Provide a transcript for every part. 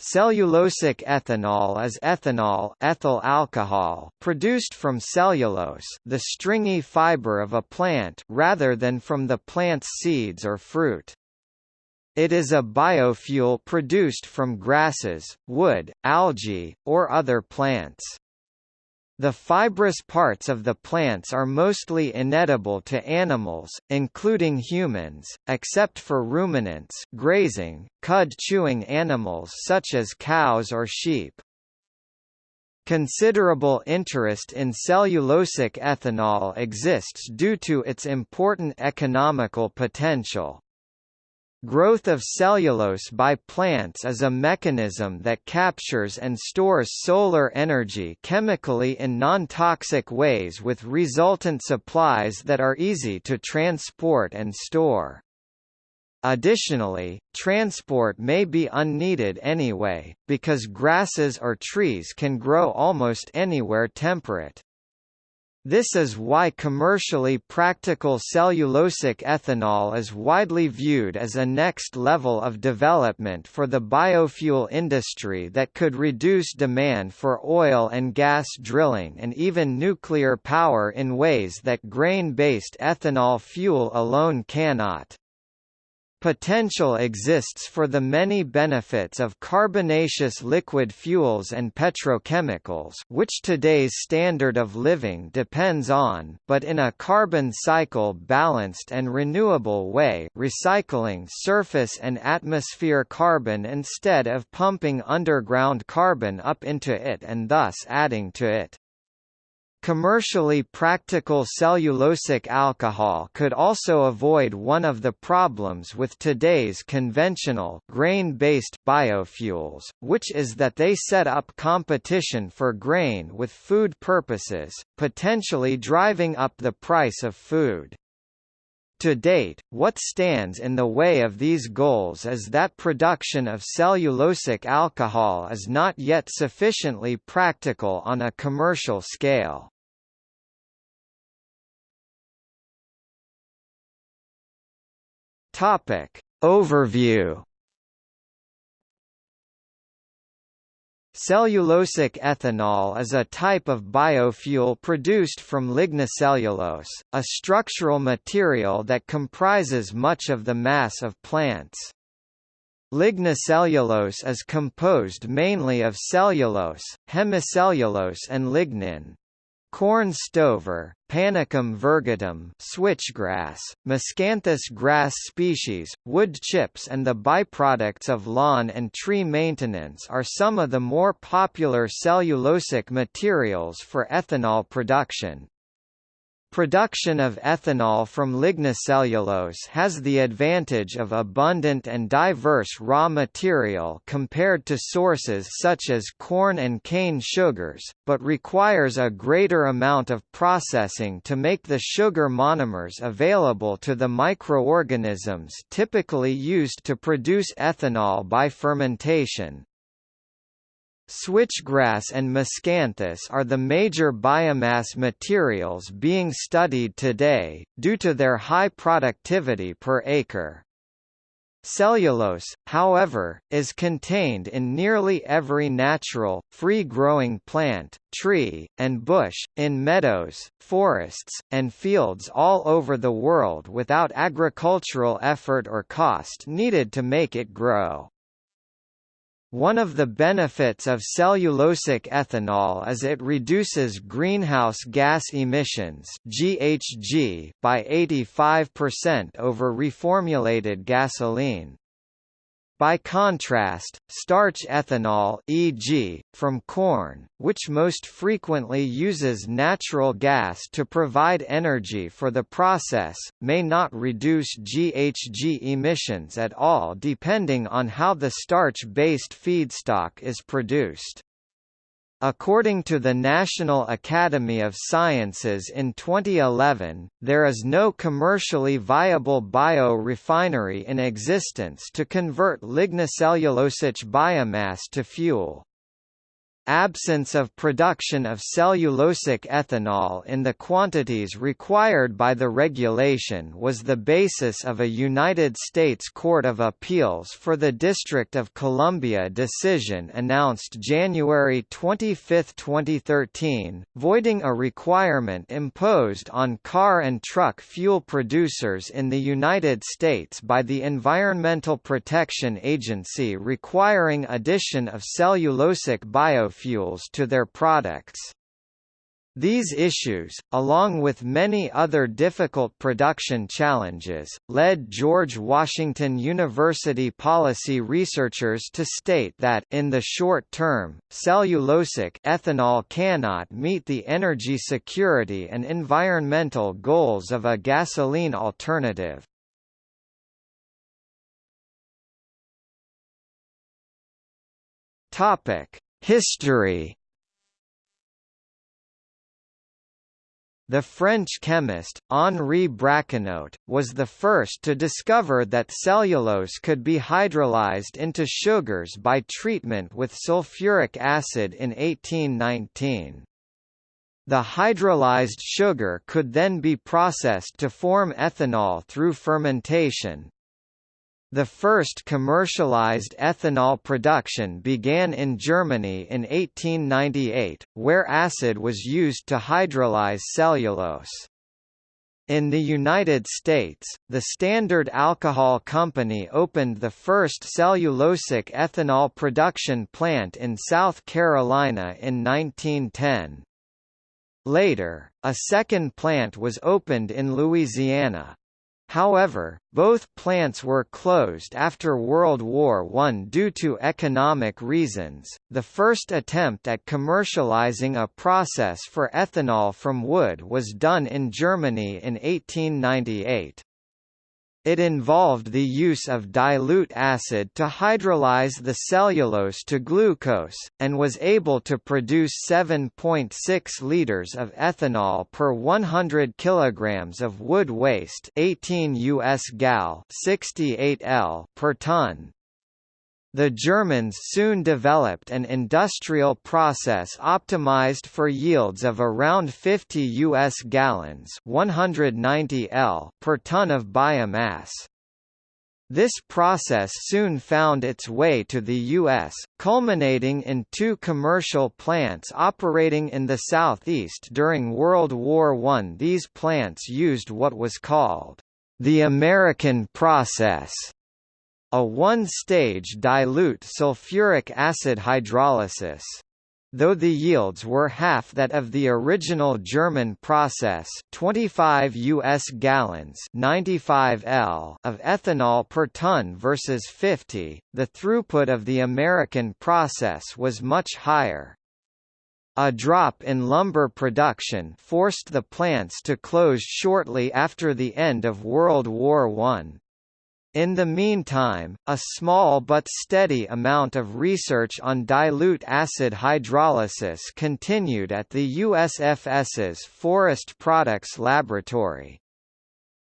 Cellulosic ethanol is ethanol ethyl alcohol produced from cellulose the stringy fiber of a plant rather than from the plant's seeds or fruit. It is a biofuel produced from grasses, wood, algae, or other plants. The fibrous parts of the plants are mostly inedible to animals, including humans, except for ruminants grazing, cud-chewing animals such as cows or sheep. Considerable interest in cellulosic ethanol exists due to its important economical potential. Growth of cellulose by plants is a mechanism that captures and stores solar energy chemically in non-toxic ways with resultant supplies that are easy to transport and store. Additionally, transport may be unneeded anyway, because grasses or trees can grow almost anywhere temperate. This is why commercially practical cellulosic ethanol is widely viewed as a next level of development for the biofuel industry that could reduce demand for oil and gas drilling and even nuclear power in ways that grain-based ethanol fuel alone cannot. Potential exists for the many benefits of carbonaceous liquid fuels and petrochemicals which today's standard of living depends on but in a carbon cycle balanced and renewable way recycling surface and atmosphere carbon instead of pumping underground carbon up into it and thus adding to it. Commercially practical cellulosic alcohol could also avoid one of the problems with today's conventional grain-based biofuels, which is that they set up competition for grain with food purposes, potentially driving up the price of food. To date, what stands in the way of these goals is that production of cellulosic alcohol is not yet sufficiently practical on a commercial scale. Topic. Overview Cellulosic ethanol is a type of biofuel produced from lignocellulose, a structural material that comprises much of the mass of plants. Lignocellulose is composed mainly of cellulose, hemicellulose and lignin. Corn stover, Panicum virgatum switchgrass, Miscanthus grass species, wood chips and the byproducts of lawn and tree maintenance are some of the more popular cellulosic materials for ethanol production. Production of ethanol from lignocellulose has the advantage of abundant and diverse raw material compared to sources such as corn and cane sugars, but requires a greater amount of processing to make the sugar monomers available to the microorganisms typically used to produce ethanol by fermentation. Switchgrass and miscanthus are the major biomass materials being studied today, due to their high productivity per acre. Cellulose, however, is contained in nearly every natural, free-growing plant, tree, and bush, in meadows, forests, and fields all over the world without agricultural effort or cost needed to make it grow. One of the benefits of cellulosic ethanol is it reduces greenhouse gas emissions (GHG) by 85% over reformulated gasoline. By contrast, starch ethanol e.g., from corn, which most frequently uses natural gas to provide energy for the process, may not reduce GHG emissions at all depending on how the starch-based feedstock is produced. According to the National Academy of Sciences in 2011, there is no commercially viable biorefinery in existence to convert lignocellulosic biomass to fuel. Absence of production of cellulosic ethanol in the quantities required by the regulation was the basis of a United States Court of Appeals for the District of Columbia decision announced January 25, 2013, voiding a requirement imposed on car and truck fuel producers in the United States by the Environmental Protection Agency requiring addition of cellulosic biofuels to their products. These issues, along with many other difficult production challenges, led George Washington University policy researchers to state that in the short term, cellulosic ethanol cannot meet the energy security and environmental goals of a gasoline alternative. Topic: History The French chemist, Henri Braconnot, was the first to discover that cellulose could be hydrolyzed into sugars by treatment with sulfuric acid in 1819. The hydrolyzed sugar could then be processed to form ethanol through fermentation, the first commercialized ethanol production began in Germany in 1898, where acid was used to hydrolyze cellulose. In the United States, the Standard Alcohol Company opened the first cellulosic ethanol production plant in South Carolina in 1910. Later, a second plant was opened in Louisiana. However, both plants were closed after World War I due to economic reasons. The first attempt at commercializing a process for ethanol from wood was done in Germany in 1898. It involved the use of dilute acid to hydrolyze the cellulose to glucose, and was able to produce 7.6 liters of ethanol per 100 kilograms of wood waste 18 US gal 68 L per ton. The Germans soon developed an industrial process optimized for yields of around 50 US gallons 190 L per ton of biomass. This process soon found its way to the U.S., culminating in two commercial plants operating in the southeast during World War I. These plants used what was called the American process a one-stage dilute sulfuric acid hydrolysis. Though the yields were half that of the original German process 25 US gallons 95 L of ethanol per ton versus 50, the throughput of the American process was much higher. A drop in lumber production forced the plants to close shortly after the end of World War I. In the meantime, a small but steady amount of research on dilute acid hydrolysis continued at the USFS's Forest Products Laboratory.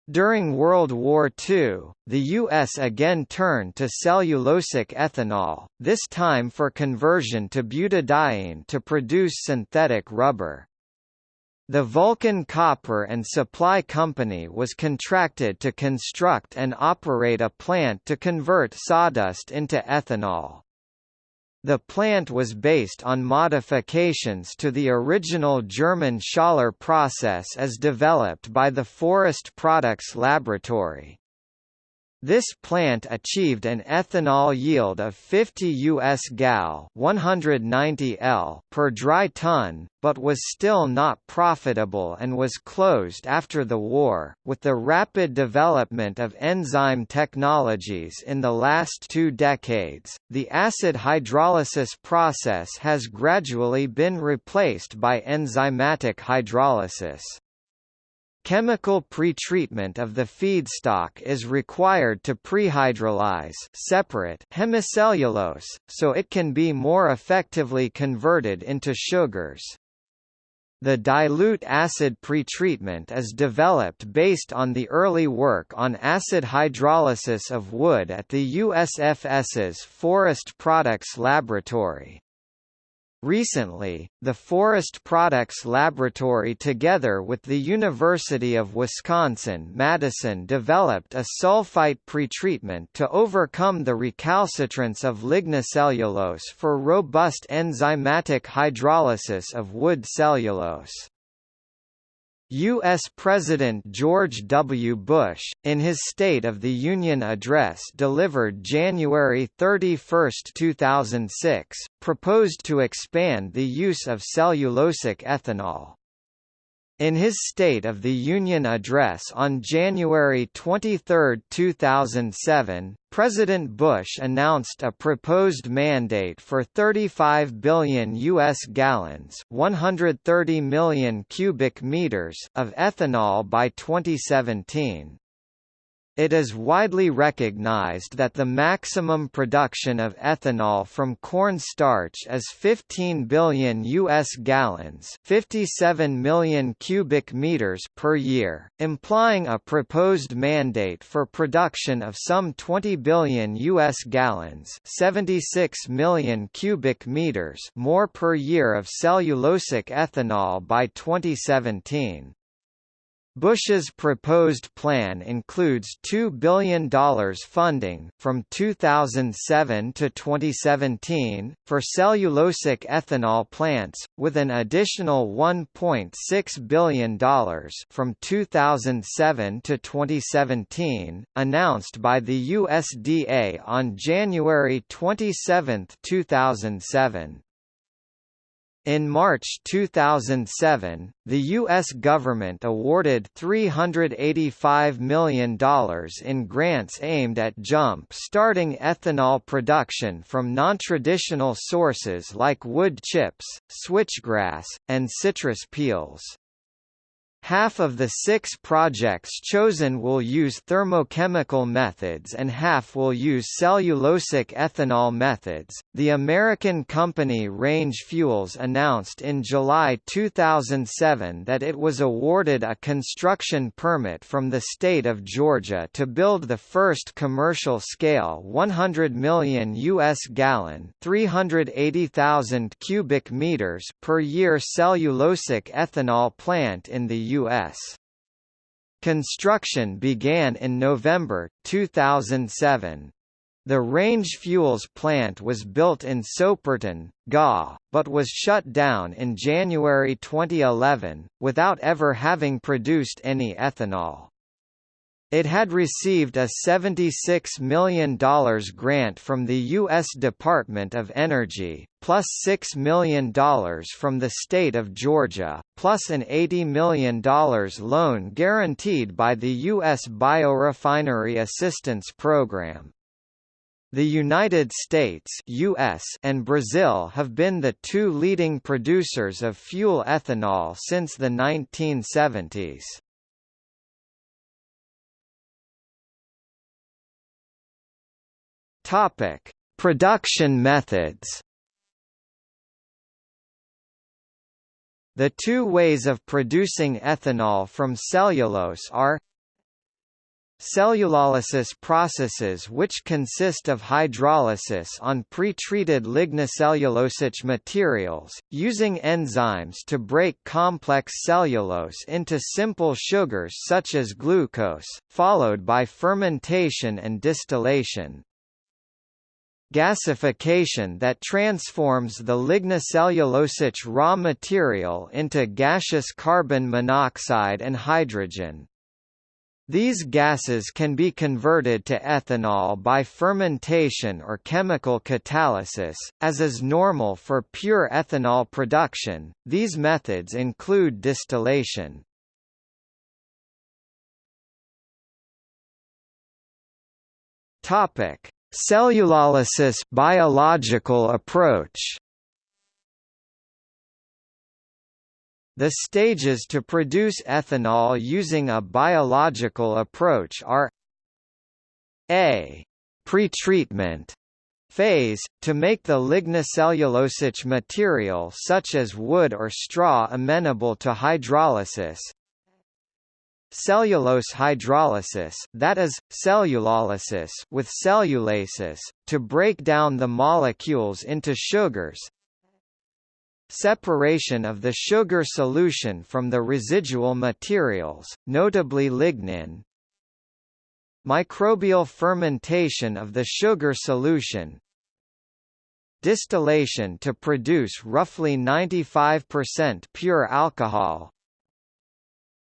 During World War II, the U.S. again turned to cellulosic ethanol, this time for conversion to butadiene to produce synthetic rubber. The Vulcan Copper and Supply Company was contracted to construct and operate a plant to convert sawdust into ethanol. The plant was based on modifications to the original German Scholler process as developed by the Forest Products Laboratory. This plant achieved an ethanol yield of 50 US gal 190 L per dry ton, but was still not profitable and was closed after the war. With the rapid development of enzyme technologies in the last two decades, the acid hydrolysis process has gradually been replaced by enzymatic hydrolysis. Chemical pretreatment of the feedstock is required to prehydrolyze separate hemicellulose, so it can be more effectively converted into sugars. The dilute acid pretreatment is developed based on the early work on acid hydrolysis of wood at the USFS's Forest Products Laboratory. Recently, the Forest Products Laboratory together with the University of Wisconsin-Madison developed a sulfite pretreatment to overcome the recalcitrance of lignocellulose for robust enzymatic hydrolysis of wood cellulose. U.S. President George W. Bush, in his State of the Union address delivered January 31, 2006, proposed to expand the use of cellulosic ethanol. In his State of the Union address on January 23, 2007, President Bush announced a proposed mandate for 35 billion U.S. gallons 130 million cubic meters of ethanol by 2017. It is widely recognized that the maximum production of ethanol from corn starch is 15 billion US gallons, 57 million cubic meters per year, implying a proposed mandate for production of some 20 billion US gallons, 76 million cubic meters more per year of cellulosic ethanol by 2017. Bush's proposed plan includes $2 billion funding from 2007 to 2017, for cellulosic ethanol plants, with an additional $1.6 billion from 2007 to 2017, announced by the USDA on January 27, 2007. In March 2007, the U.S. government awarded $385 million in grants aimed at jump-starting ethanol production from non-traditional sources like wood chips, switchgrass, and citrus peels. Half of the six projects chosen will use thermochemical methods and half will use cellulosic ethanol methods. The American company Range Fuels announced in July 2007 that it was awarded a construction permit from the state of Georgia to build the first commercial scale 100 million US gallon, 380,000 cubic meters per year cellulosic ethanol plant in the U.S. Construction began in November, 2007. The Range Fuels plant was built in Soperton, GA, but was shut down in January 2011, without ever having produced any ethanol. It had received a $76 million grant from the U.S. Department of Energy, plus $6 million from the state of Georgia, plus an $80 million loan guaranteed by the U.S. Biorefinery Assistance Program. The United States US and Brazil have been the two leading producers of fuel ethanol since the 1970s. Topic: Production methods. The two ways of producing ethanol from cellulose are Cellulolysis processes which consist of hydrolysis on pre-treated lignocellulosic materials, using enzymes to break complex cellulose into simple sugars such as glucose, followed by fermentation and distillation gasification that transforms the lignocellulosic raw material into gaseous carbon monoxide and hydrogen. These gases can be converted to ethanol by fermentation or chemical catalysis, as is normal for pure ethanol production. These methods include distillation. Topic: Cellulolysis biological approach. The stages to produce ethanol using a biological approach are a. pretreatment phase, to make the lignocellulosic material such as wood or straw amenable to hydrolysis Cellulose hydrolysis that is, cellulolysis with cellulases, to break down the molecules into sugars. Separation of the sugar solution from the residual materials, notably lignin, microbial fermentation of the sugar solution, distillation to produce roughly 95% pure alcohol,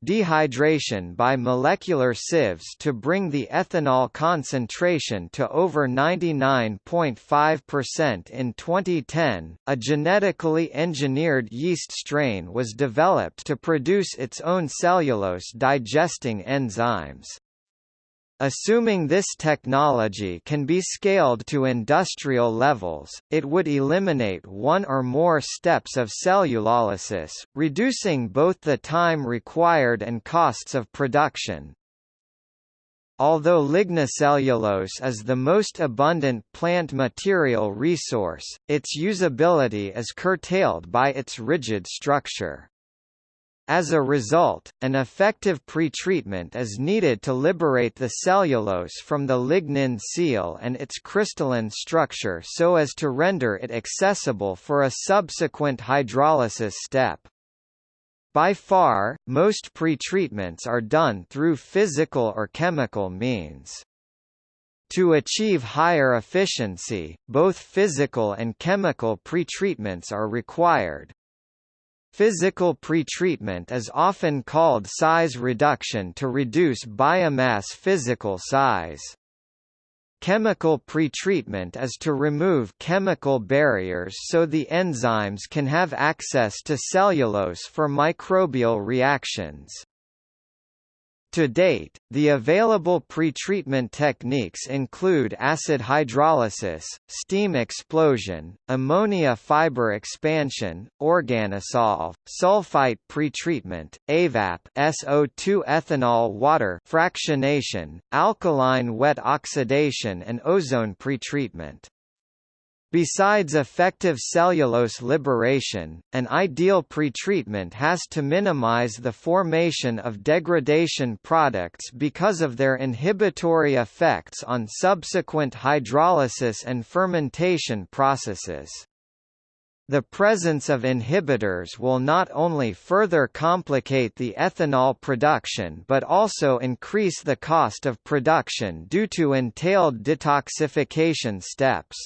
dehydration by molecular sieves to bring the ethanol concentration to over 99.5% in 2010. A genetically engineered yeast strain was developed to produce its own cellulose digesting enzymes. Assuming this technology can be scaled to industrial levels, it would eliminate one or more steps of cellulolysis, reducing both the time required and costs of production. Although lignocellulose is the most abundant plant material resource, its usability is curtailed by its rigid structure. As a result, an effective pretreatment is needed to liberate the cellulose from the lignin seal and its crystalline structure so as to render it accessible for a subsequent hydrolysis step. By far, most pretreatments are done through physical or chemical means. To achieve higher efficiency, both physical and chemical pretreatments are required. Physical pretreatment is often called size reduction to reduce biomass physical size. Chemical pretreatment is to remove chemical barriers so the enzymes can have access to cellulose for microbial reactions. To date, the available pretreatment techniques include acid hydrolysis, steam explosion, ammonia fiber expansion, organosolv, sulfite pretreatment, AVAP SO2 ethanol water fractionation, alkaline wet oxidation and ozone pretreatment. Besides effective cellulose liberation, an ideal pretreatment has to minimize the formation of degradation products because of their inhibitory effects on subsequent hydrolysis and fermentation processes. The presence of inhibitors will not only further complicate the ethanol production but also increase the cost of production due to entailed detoxification steps.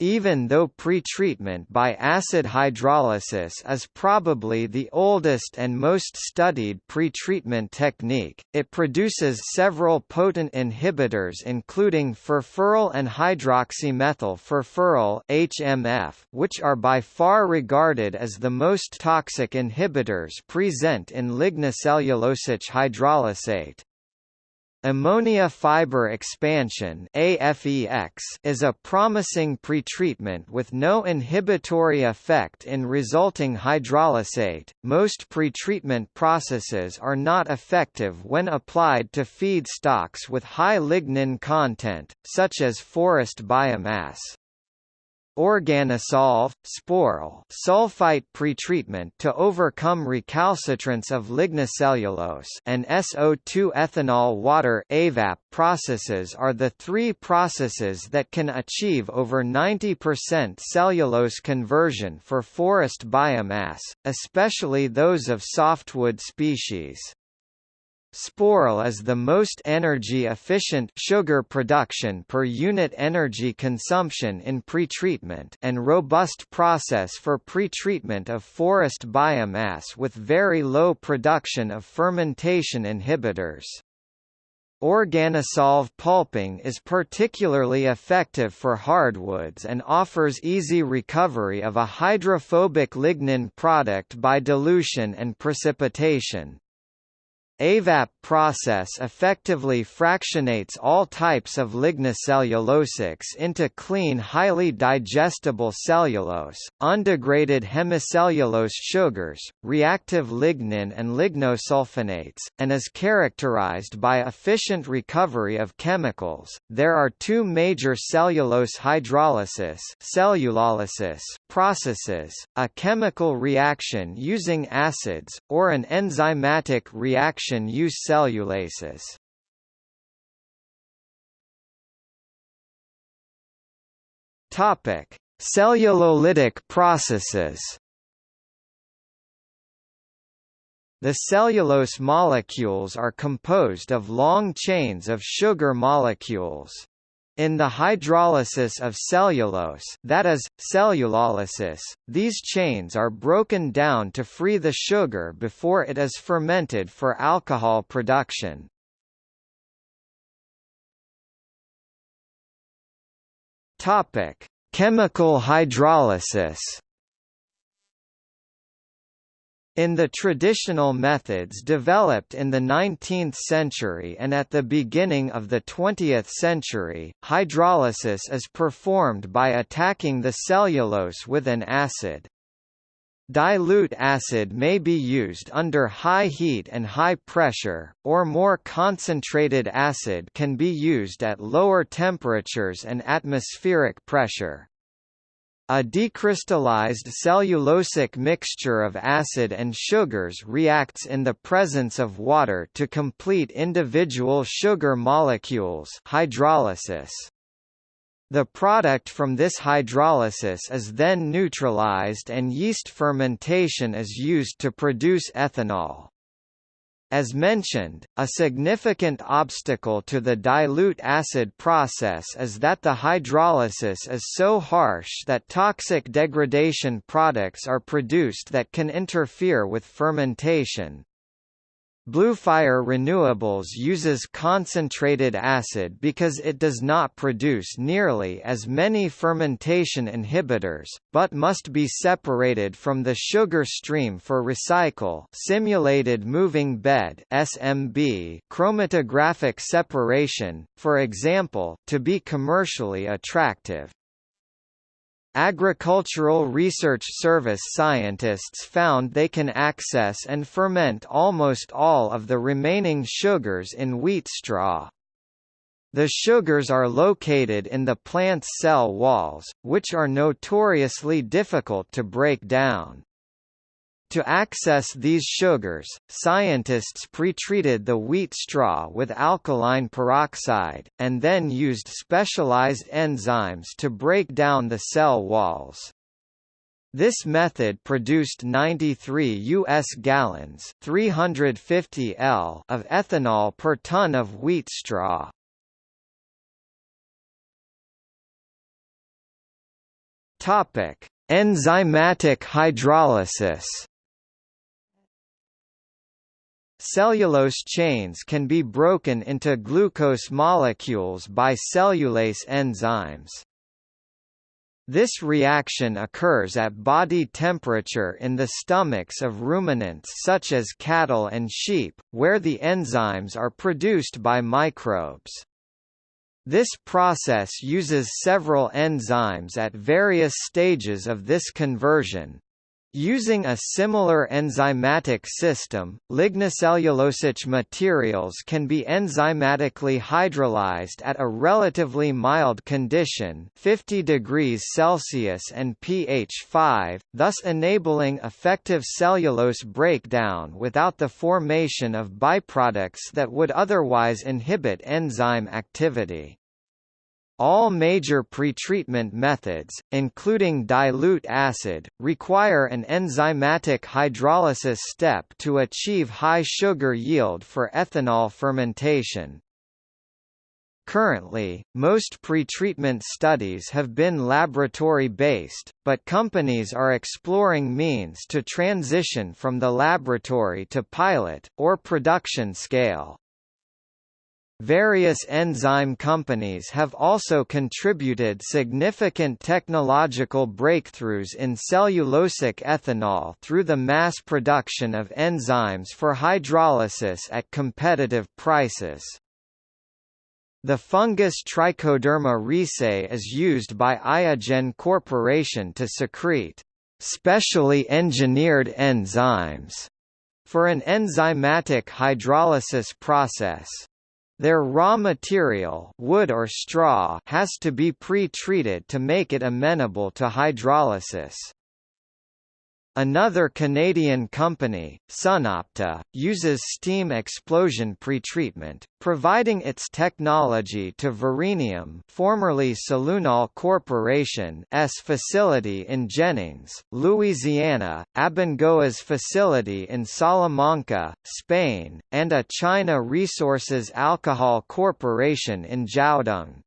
Even though pretreatment by acid hydrolysis is probably the oldest and most studied pretreatment technique, it produces several potent inhibitors including furfural and hydroxymethyl furfural (HMF), which are by far regarded as the most toxic inhibitors present in lignocellulosic hydrolysate. Ammonia fiber expansion is a promising pretreatment with no inhibitory effect in resulting hydrolysate. Most pretreatment processes are not effective when applied to feedstocks with high lignin content, such as forest biomass. Organosolv, Sporl sulfite pretreatment to overcome recalcitrance of lignocellulose and SO2 ethanol water AVAP processes are the three processes that can achieve over 90% cellulose conversion for forest biomass, especially those of softwood species. Sporl is the most energy-efficient sugar production per unit energy consumption in pretreatment and robust process for pretreatment of forest biomass with very low production of fermentation inhibitors. Organosolv pulping is particularly effective for hardwoods and offers easy recovery of a hydrophobic lignin product by dilution and precipitation. AVAP process effectively fractionates all types of lignocellulosics into clean highly digestible cellulose, undegraded hemicellulose sugars, reactive lignin and lignosulfonates, and is characterized by efficient recovery of chemicals. There are two major cellulose hydrolysis cellulolysis processes, a chemical reaction using acids, or an enzymatic reaction use cellulases. Topic: Cellulolytic processes. The cellulose molecules are composed of long chains of sugar molecules. In the hydrolysis of cellulose that is, cellulolysis, these chains are broken down to free the sugar before it is fermented for alcohol production. Chemical hydrolysis in the traditional methods developed in the 19th century and at the beginning of the 20th century, hydrolysis is performed by attacking the cellulose with an acid. Dilute acid may be used under high heat and high pressure, or more concentrated acid can be used at lower temperatures and atmospheric pressure. A decrystallized cellulosic mixture of acid and sugars reacts in the presence of water to complete individual sugar molecules hydrolysis. The product from this hydrolysis is then neutralized and yeast fermentation is used to produce ethanol. As mentioned, a significant obstacle to the dilute acid process is that the hydrolysis is so harsh that toxic degradation products are produced that can interfere with fermentation. Bluefire Renewables uses concentrated acid because it does not produce nearly as many fermentation inhibitors, but must be separated from the sugar stream for recycle simulated moving bed SMB chromatographic separation, for example, to be commercially attractive. Agricultural Research Service scientists found they can access and ferment almost all of the remaining sugars in wheat straw. The sugars are located in the plant's cell walls, which are notoriously difficult to break down. To access these sugars, scientists pretreated the wheat straw with alkaline peroxide, and then used specialized enzymes to break down the cell walls. This method produced 93 U.S. gallons 350 L of ethanol per ton of wheat straw. Enzymatic hydrolysis Cellulose chains can be broken into glucose molecules by cellulase enzymes. This reaction occurs at body temperature in the stomachs of ruminants such as cattle and sheep, where the enzymes are produced by microbes. This process uses several enzymes at various stages of this conversion, Using a similar enzymatic system, lignocellulosic materials can be enzymatically hydrolyzed at a relatively mild condition 50 degrees Celsius and pH 5, thus enabling effective cellulose breakdown without the formation of byproducts that would otherwise inhibit enzyme activity. All major pretreatment methods, including dilute acid, require an enzymatic hydrolysis step to achieve high sugar yield for ethanol fermentation. Currently, most pretreatment studies have been laboratory-based, but companies are exploring means to transition from the laboratory to pilot, or production scale. Various enzyme companies have also contributed significant technological breakthroughs in cellulosic ethanol through the mass production of enzymes for hydrolysis at competitive prices. The fungus Trichoderma reesei is used by Iogen Corporation to secrete specially engineered enzymes for an enzymatic hydrolysis process. Their raw material wood or straw has to be pre-treated to make it amenable to hydrolysis. Another Canadian company, SunOpta, uses steam explosion pretreatment, providing its technology to Verenium formerly Celunol Corporation's facility in Jennings, Louisiana, Abengoa's facility in Salamanca, Spain, and a China Resources Alcohol Corporation in Zhaodong.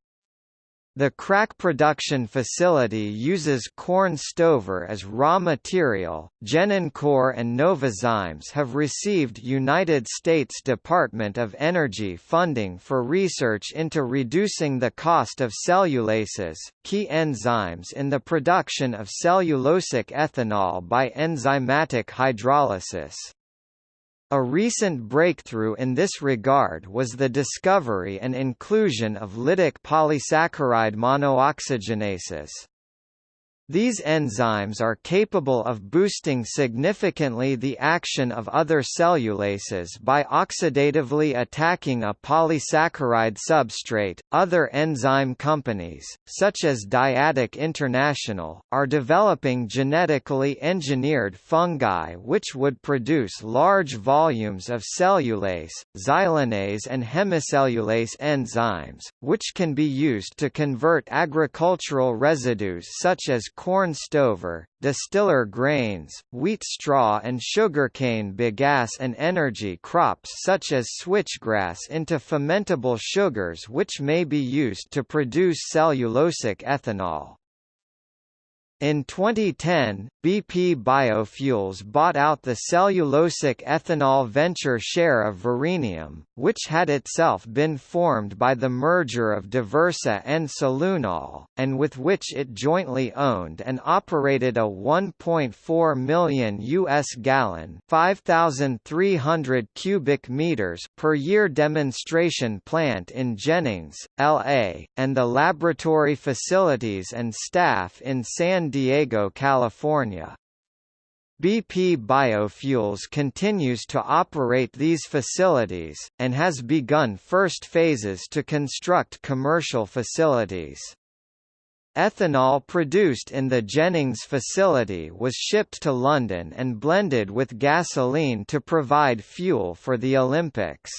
The CRAC production facility uses corn stover as raw material. Genencor and Novozymes have received United States Department of Energy funding for research into reducing the cost of cellulases, key enzymes in the production of cellulosic ethanol by enzymatic hydrolysis. A recent breakthrough in this regard was the discovery and inclusion of lytic polysaccharide monooxygenases. These enzymes are capable of boosting significantly the action of other cellulases by oxidatively attacking a polysaccharide substrate. Other enzyme companies, such as Dyadic International, are developing genetically engineered fungi which would produce large volumes of cellulase, xylanase, and hemicellulase enzymes, which can be used to convert agricultural residues such as corn stover, distiller grains, wheat straw and sugarcane bagasse and energy crops such as switchgrass into fermentable sugars which may be used to produce cellulosic ethanol. In 2010, BP Biofuels bought out the cellulosic ethanol venture share of Verenium, which had itself been formed by the merger of Diversa and Celunol, and with which it jointly owned and operated a 1.4 million US gallon, 5300 cubic meters per year demonstration plant in Jennings, LA, and the laboratory facilities and staff in San Diego, California. BP Biofuels continues to operate these facilities, and has begun first phases to construct commercial facilities. Ethanol produced in the Jennings facility was shipped to London and blended with gasoline to provide fuel for the Olympics.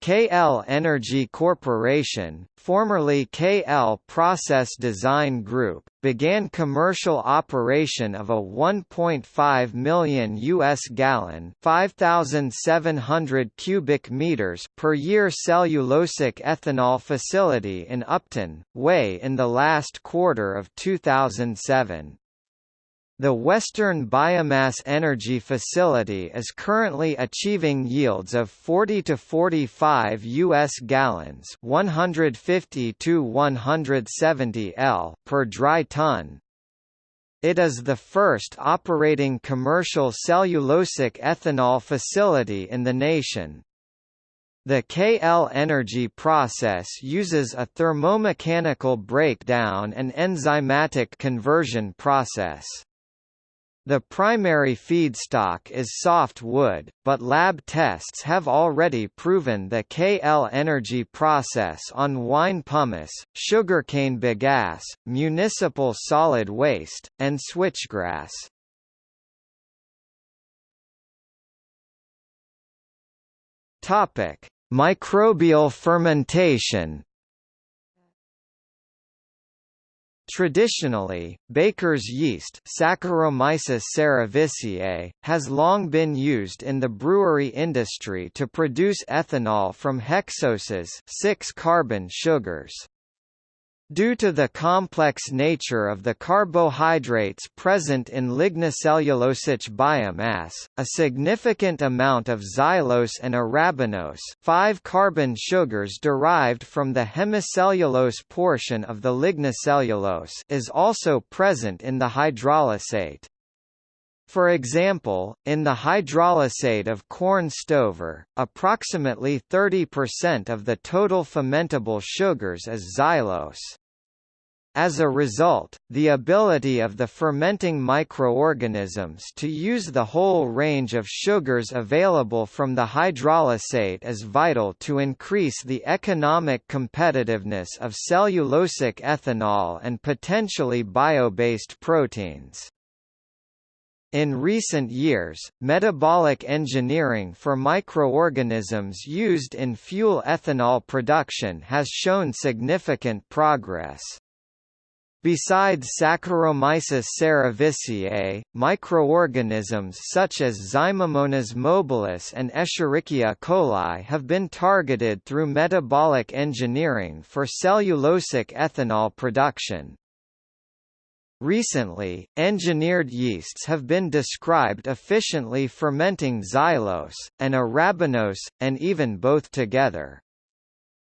KL Energy Corporation, formerly KL Process Design Group, began commercial operation of a 1.5 million US gallon, 5700 cubic meters per year cellulosic ethanol facility in Upton, Way in the last quarter of 2007. The Western Biomass Energy Facility is currently achieving yields of 40 to 45 US gallons, 150 to 170 L per dry ton. It is the first operating commercial cellulosic ethanol facility in the nation. The KL energy process uses a thermomechanical breakdown and enzymatic conversion process. The primary feedstock is soft wood, but lab tests have already proven the KL energy process on wine pomace, sugarcane bagasse, municipal solid waste, and switchgrass. Topic: Microbial fermentation Traditionally, baker's yeast Saccharomyces cerevisiae, has long been used in the brewery industry to produce ethanol from hexoses 6-carbon sugars. Due to the complex nature of the carbohydrates present in lignocellulosic biomass, a significant amount of xylose and arabinose five-carbon sugars derived from the hemicellulose portion of the lignocellulose is also present in the hydrolysate. For example, in the hydrolysate of corn stover, approximately 30% of the total fermentable sugars is xylose. As a result, the ability of the fermenting microorganisms to use the whole range of sugars available from the hydrolysate is vital to increase the economic competitiveness of cellulosic ethanol and potentially bio-based proteins. In recent years, metabolic engineering for microorganisms used in fuel ethanol production has shown significant progress. Besides Saccharomyces cerevisiae, microorganisms such as Zymomonas mobilis and Escherichia coli have been targeted through metabolic engineering for cellulosic ethanol production. Recently, engineered yeasts have been described efficiently fermenting xylose, and arabinose, and even both together.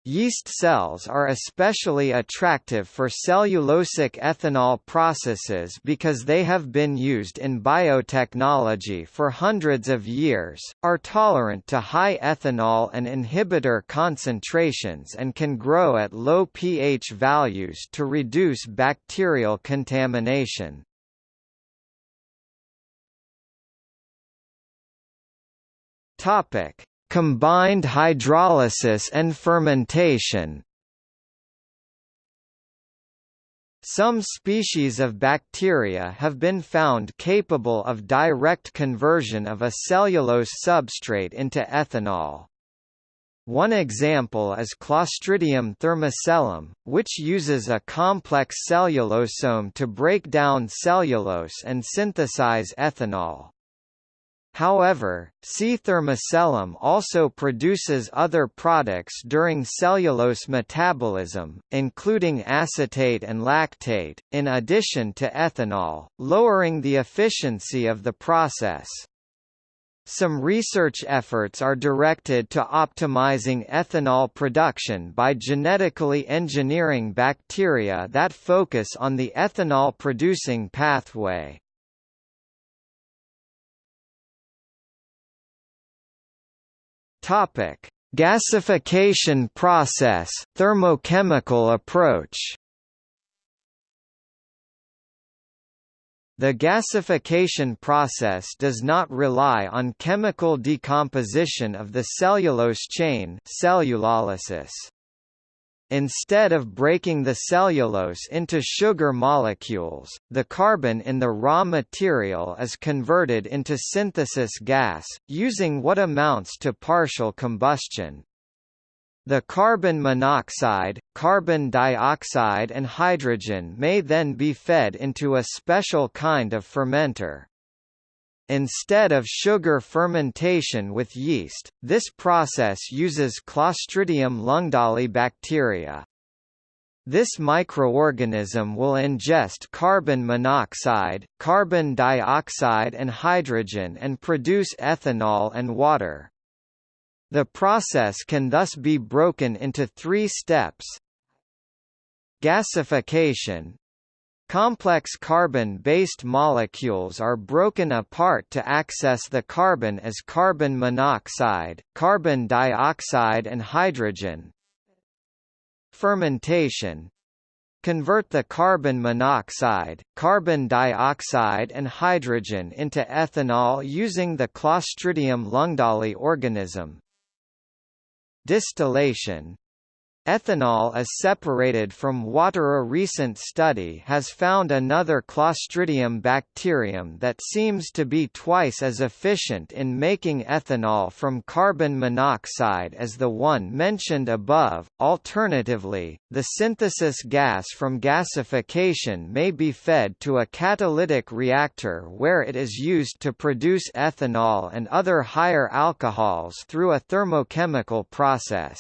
Yeast cells are especially attractive for cellulosic ethanol processes because they have been used in biotechnology for hundreds of years, are tolerant to high ethanol and inhibitor concentrations and can grow at low pH values to reduce bacterial contamination. Topic: Combined hydrolysis and fermentation Some species of bacteria have been found capable of direct conversion of a cellulose substrate into ethanol. One example is Clostridium thermocellum, which uses a complex cellulosome to break down cellulose and synthesize ethanol. However, C. thermocellum also produces other products during cellulose metabolism, including acetate and lactate, in addition to ethanol, lowering the efficiency of the process. Some research efforts are directed to optimizing ethanol production by genetically engineering bacteria that focus on the ethanol-producing pathway. Topic: Gasification process, thermochemical approach. The gasification process does not rely on chemical decomposition of the cellulose chain cellulolysis. Instead of breaking the cellulose into sugar molecules, the carbon in the raw material is converted into synthesis gas, using what amounts to partial combustion. The carbon monoxide, carbon dioxide and hydrogen may then be fed into a special kind of fermenter. Instead of sugar fermentation with yeast, this process uses Clostridium ljungdahlii bacteria. This microorganism will ingest carbon monoxide, carbon dioxide and hydrogen and produce ethanol and water. The process can thus be broken into three steps. Gasification, Complex carbon-based molecules are broken apart to access the carbon as carbon monoxide, carbon dioxide and hydrogen. Fermentation Convert the carbon monoxide, carbon dioxide and hydrogen into ethanol using the Clostridium ljungdahlii organism. Distillation Ethanol is separated from water. A recent study has found another Clostridium bacterium that seems to be twice as efficient in making ethanol from carbon monoxide as the one mentioned above. Alternatively, the synthesis gas from gasification may be fed to a catalytic reactor where it is used to produce ethanol and other higher alcohols through a thermochemical process.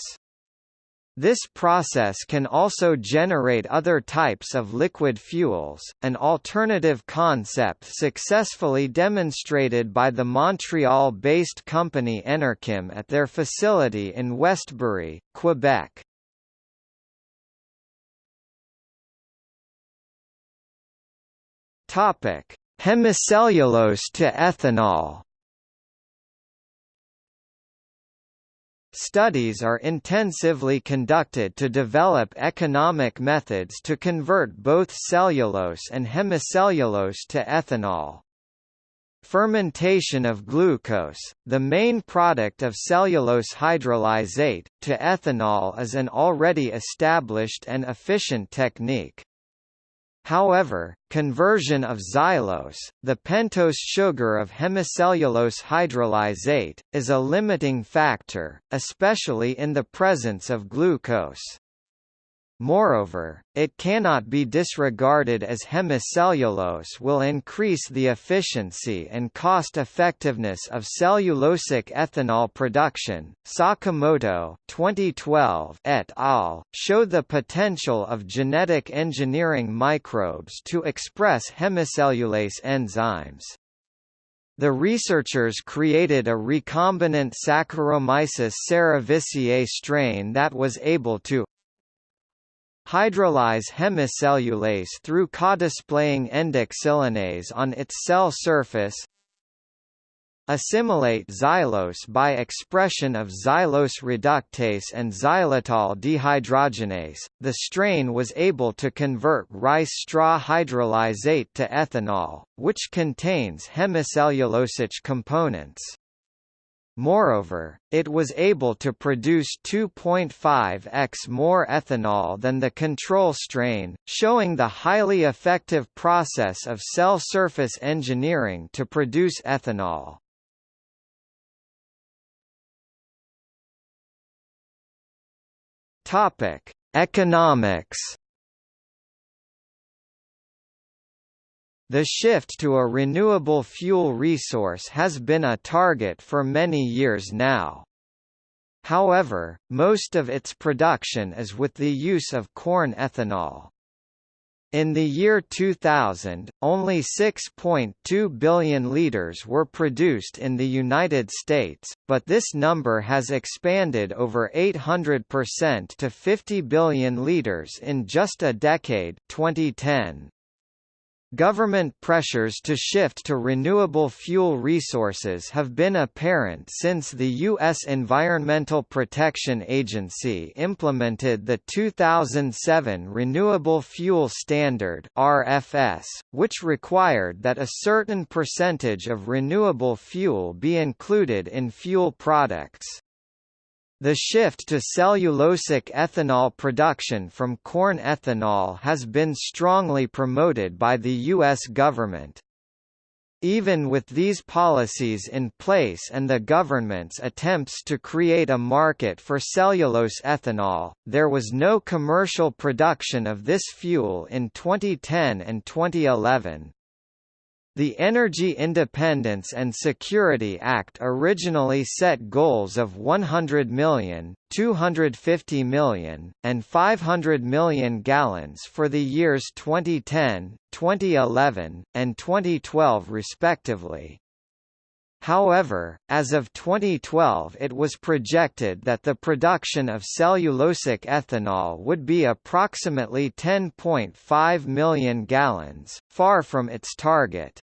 This process can also generate other types of liquid fuels, an alternative concept successfully demonstrated by the Montreal-based company Enerkem at their facility in Westbury, Quebec. Hemicellulose to ethanol Studies are intensively conducted to develop economic methods to convert both cellulose and hemicellulose to ethanol. Fermentation of glucose, the main product of cellulose hydrolysate, to ethanol is an already established and efficient technique. However, conversion of xylose, the pentose sugar of hemicellulose hydrolysate, is a limiting factor, especially in the presence of glucose. Moreover, it cannot be disregarded as hemicellulose will increase the efficiency and cost-effectiveness of cellulosic ethanol production. Sakamoto 2012 et al. show the potential of genetic engineering microbes to express hemicellulase enzymes. The researchers created a recombinant Saccharomyces cerevisiae strain that was able to hydrolyze hemicellulase through co-displaying endoxylanase on its cell surface assimilate xylose by expression of xylose reductase and xylitol dehydrogenase. The strain was able to convert rice straw hydrolysate to ethanol, which contains hemicellulosic components. Moreover, it was able to produce 2.5x more ethanol than the control strain, showing the highly effective process of cell surface engineering to produce ethanol. Topic: Economics The shift to a renewable fuel resource has been a target for many years now. However, most of its production is with the use of corn ethanol. In the year 2000, only 6.2 billion litres were produced in the United States, but this number has expanded over 800% to 50 billion litres in just a decade 2010. Government pressures to shift to renewable fuel resources have been apparent since the U.S. Environmental Protection Agency implemented the 2007 Renewable Fuel Standard (RFS), which required that a certain percentage of renewable fuel be included in fuel products. The shift to cellulosic ethanol production from corn ethanol has been strongly promoted by the U.S. government. Even with these policies in place and the government's attempts to create a market for cellulose ethanol, there was no commercial production of this fuel in 2010 and 2011. The Energy Independence and Security Act originally set goals of 100 million, 250 million, and 500 million gallons for the years 2010, 2011, and 2012 respectively. However, as of 2012 it was projected that the production of cellulosic ethanol would be approximately 10.5 million gallons, far from its target.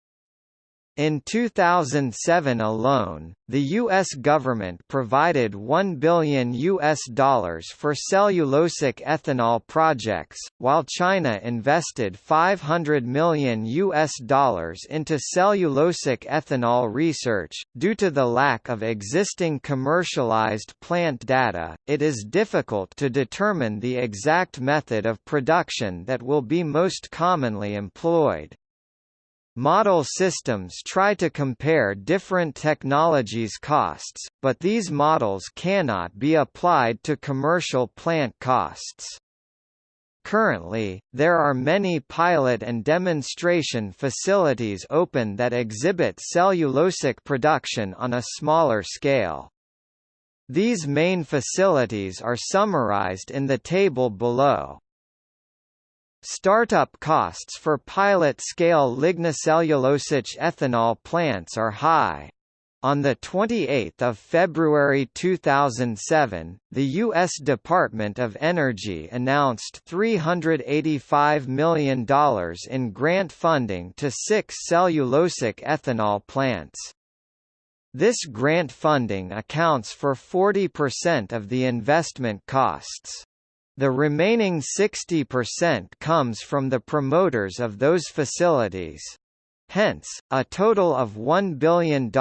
In 2007 alone, the U.S. government provided 1 billion US dollars for cellulosic ethanol projects, while China invested 500 million US dollars into cellulosic ethanol research. Due to the lack of existing commercialized plant data, it is difficult to determine the exact method of production that will be most commonly employed. Model systems try to compare different technologies' costs, but these models cannot be applied to commercial plant costs. Currently, there are many pilot and demonstration facilities open that exhibit cellulosic production on a smaller scale. These main facilities are summarized in the table below. Startup costs for pilot-scale lignocellulosic ethanol plants are high. On 28 February 2007, the U.S. Department of Energy announced $385 million in grant funding to six cellulosic ethanol plants. This grant funding accounts for 40% of the investment costs. The remaining 60% comes from the promoters of those facilities. Hence, a total of $1 billion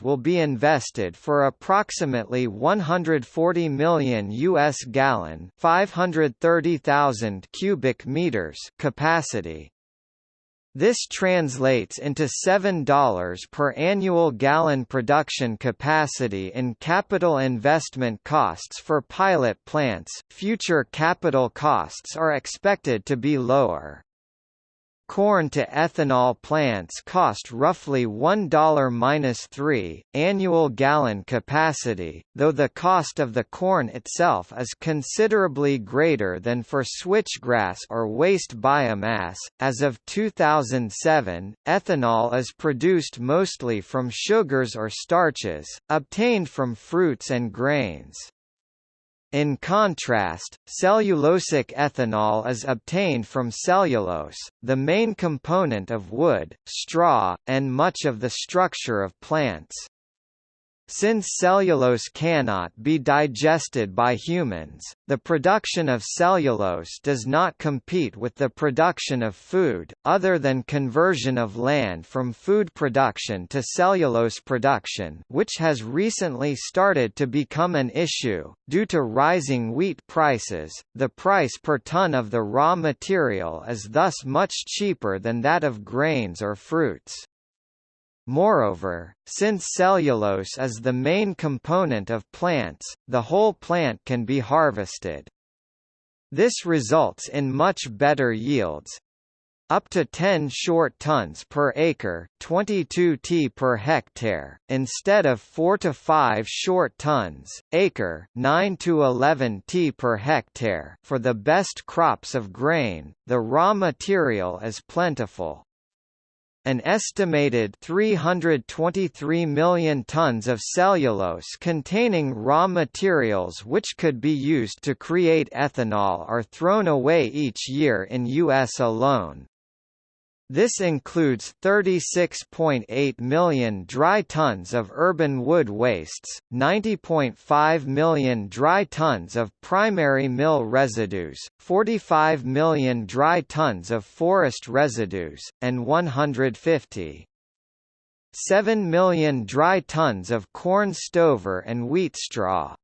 will be invested for approximately 140 million US gallon 530,000 cubic meters capacity. This translates into $7 per annual gallon production capacity in capital investment costs for pilot plants. Future capital costs are expected to be lower. Corn to ethanol plants cost roughly $1-3 annual gallon capacity, though the cost of the corn itself is considerably greater than for switchgrass or waste biomass. As of 2007, ethanol is produced mostly from sugars or starches, obtained from fruits and grains. In contrast, cellulosic ethanol is obtained from cellulose, the main component of wood, straw, and much of the structure of plants. Since cellulose cannot be digested by humans, the production of cellulose does not compete with the production of food, other than conversion of land from food production to cellulose production which has recently started to become an issue. Due to rising wheat prices, the price per ton of the raw material is thus much cheaper than that of grains or fruits. Moreover, since cellulose is the main component of plants, the whole plant can be harvested. This results in much better yields, up to 10 short tons per acre 22 t per hectare, instead of 4 to 5 short tons, acre 9 to 11 t per hectare for the best crops of grain, the raw material is plentiful. An estimated 323 million tons of cellulose containing raw materials which could be used to create ethanol are thrown away each year in U.S. alone. This includes 36.8 million dry tons of urban wood wastes, 90.5 million dry tons of primary mill residues, 45 million dry tons of forest residues, and 150 7 million dry tons of corn stover and wheat straw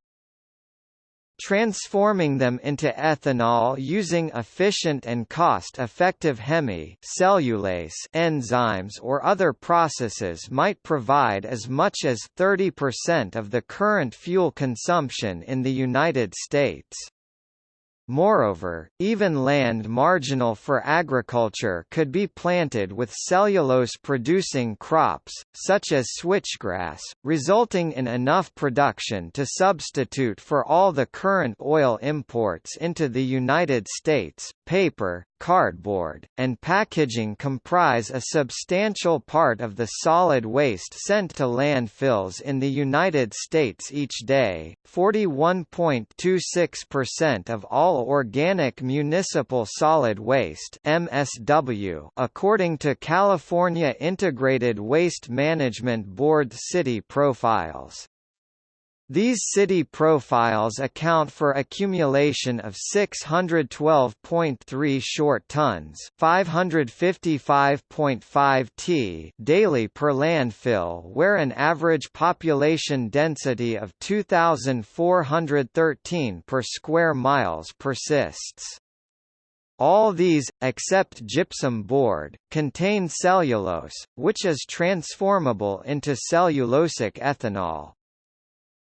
transforming them into ethanol using efficient and cost-effective hemi cellulase enzymes or other processes might provide as much as 30% of the current fuel consumption in the United States. Moreover, even land marginal for agriculture could be planted with cellulose-producing crops, such as switchgrass, resulting in enough production to substitute for all the current oil imports into the United States. Paper, cardboard, and packaging comprise a substantial part of the solid waste sent to landfills in the United States each day. 41.26% of all organic municipal solid waste (MSW), according to California Integrated Waste Management Board city profiles. These city profiles account for accumulation of 612.3 short tons 555.5 t daily per landfill where an average population density of 2,413 per square miles persists. All these, except gypsum board, contain cellulose, which is transformable into cellulosic ethanol.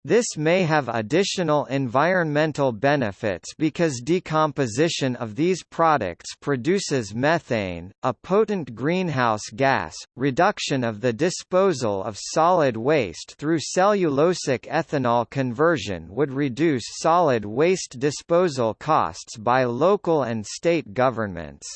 This may have additional environmental benefits because decomposition of these products produces methane, a potent greenhouse gas. Reduction of the disposal of solid waste through cellulosic ethanol conversion would reduce solid waste disposal costs by local and state governments.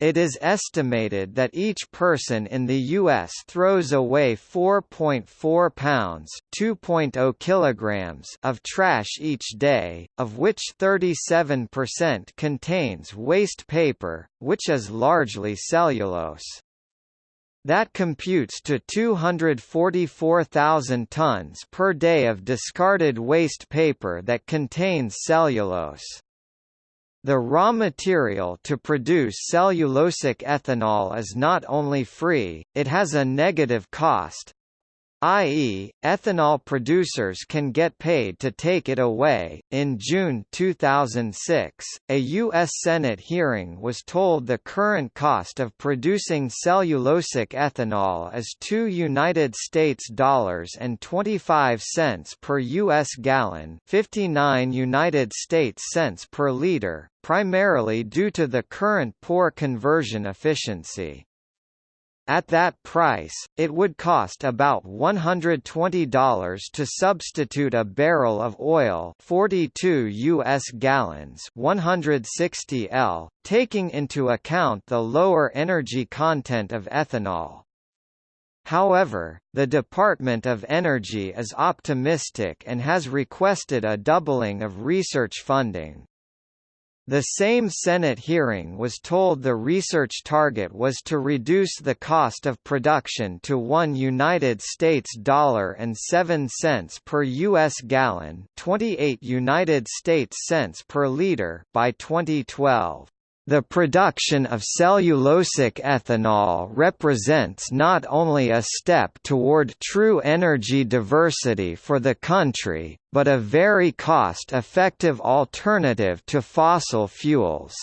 It is estimated that each person in the U.S. throws away 4.4 pounds (2.0 kilograms) of trash each day, of which 37% contains waste paper, which is largely cellulose. That computes to 244,000 tons per day of discarded waste paper that contains cellulose. The raw material to produce cellulosic ethanol is not only free, it has a negative cost. i.e., ethanol producers can get paid to take it away. In June 2006, a U.S. Senate hearing was told the current cost of producing cellulosic ethanol is two United States dollars and 25 cents per U.S. gallon, 59 United States cents per liter, primarily due to the current poor conversion efficiency. At that price, it would cost about $120 to substitute a barrel of oil 42 US gallons 160 L, taking into account the lower energy content of ethanol. However, the Department of Energy is optimistic and has requested a doubling of research funding. The same Senate hearing was told the research target was to reduce the cost of production to 1 United States dollar and 7 cents per US gallon, 28 United States cents per liter by 2012. The production of cellulosic ethanol represents not only a step toward true energy diversity for the country, but a very cost-effective alternative to fossil fuels.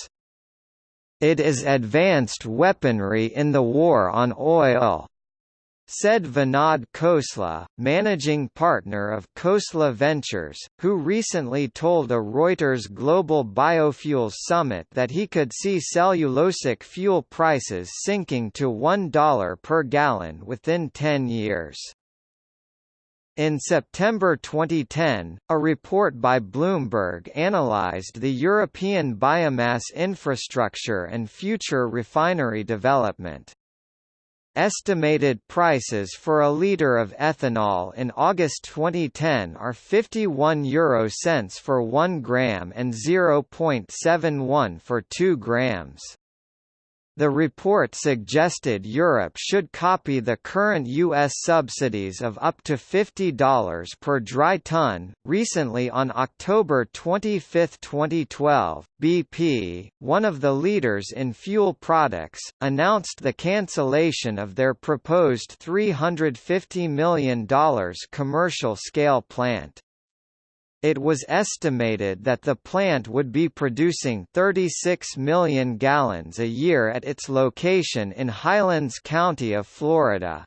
It is advanced weaponry in the war on oil said Vinod Khosla, managing partner of Khosla Ventures, who recently told a Reuters Global Biofuels Summit that he could see cellulosic fuel prices sinking to $1 per gallon within 10 years. In September 2010, a report by Bloomberg analyzed the European biomass infrastructure and future refinery development. Estimated prices for a litre of ethanol in August 2010 are 51 euro cents for 1 gram and 0.71 for 2 grams. The report suggested Europe should copy the current U.S. subsidies of up to $50 per dry ton. Recently, on October 25, 2012, BP, one of the leaders in fuel products, announced the cancellation of their proposed $350 million commercial scale plant. It was estimated that the plant would be producing 36 million gallons a year at its location in Highlands County of Florida.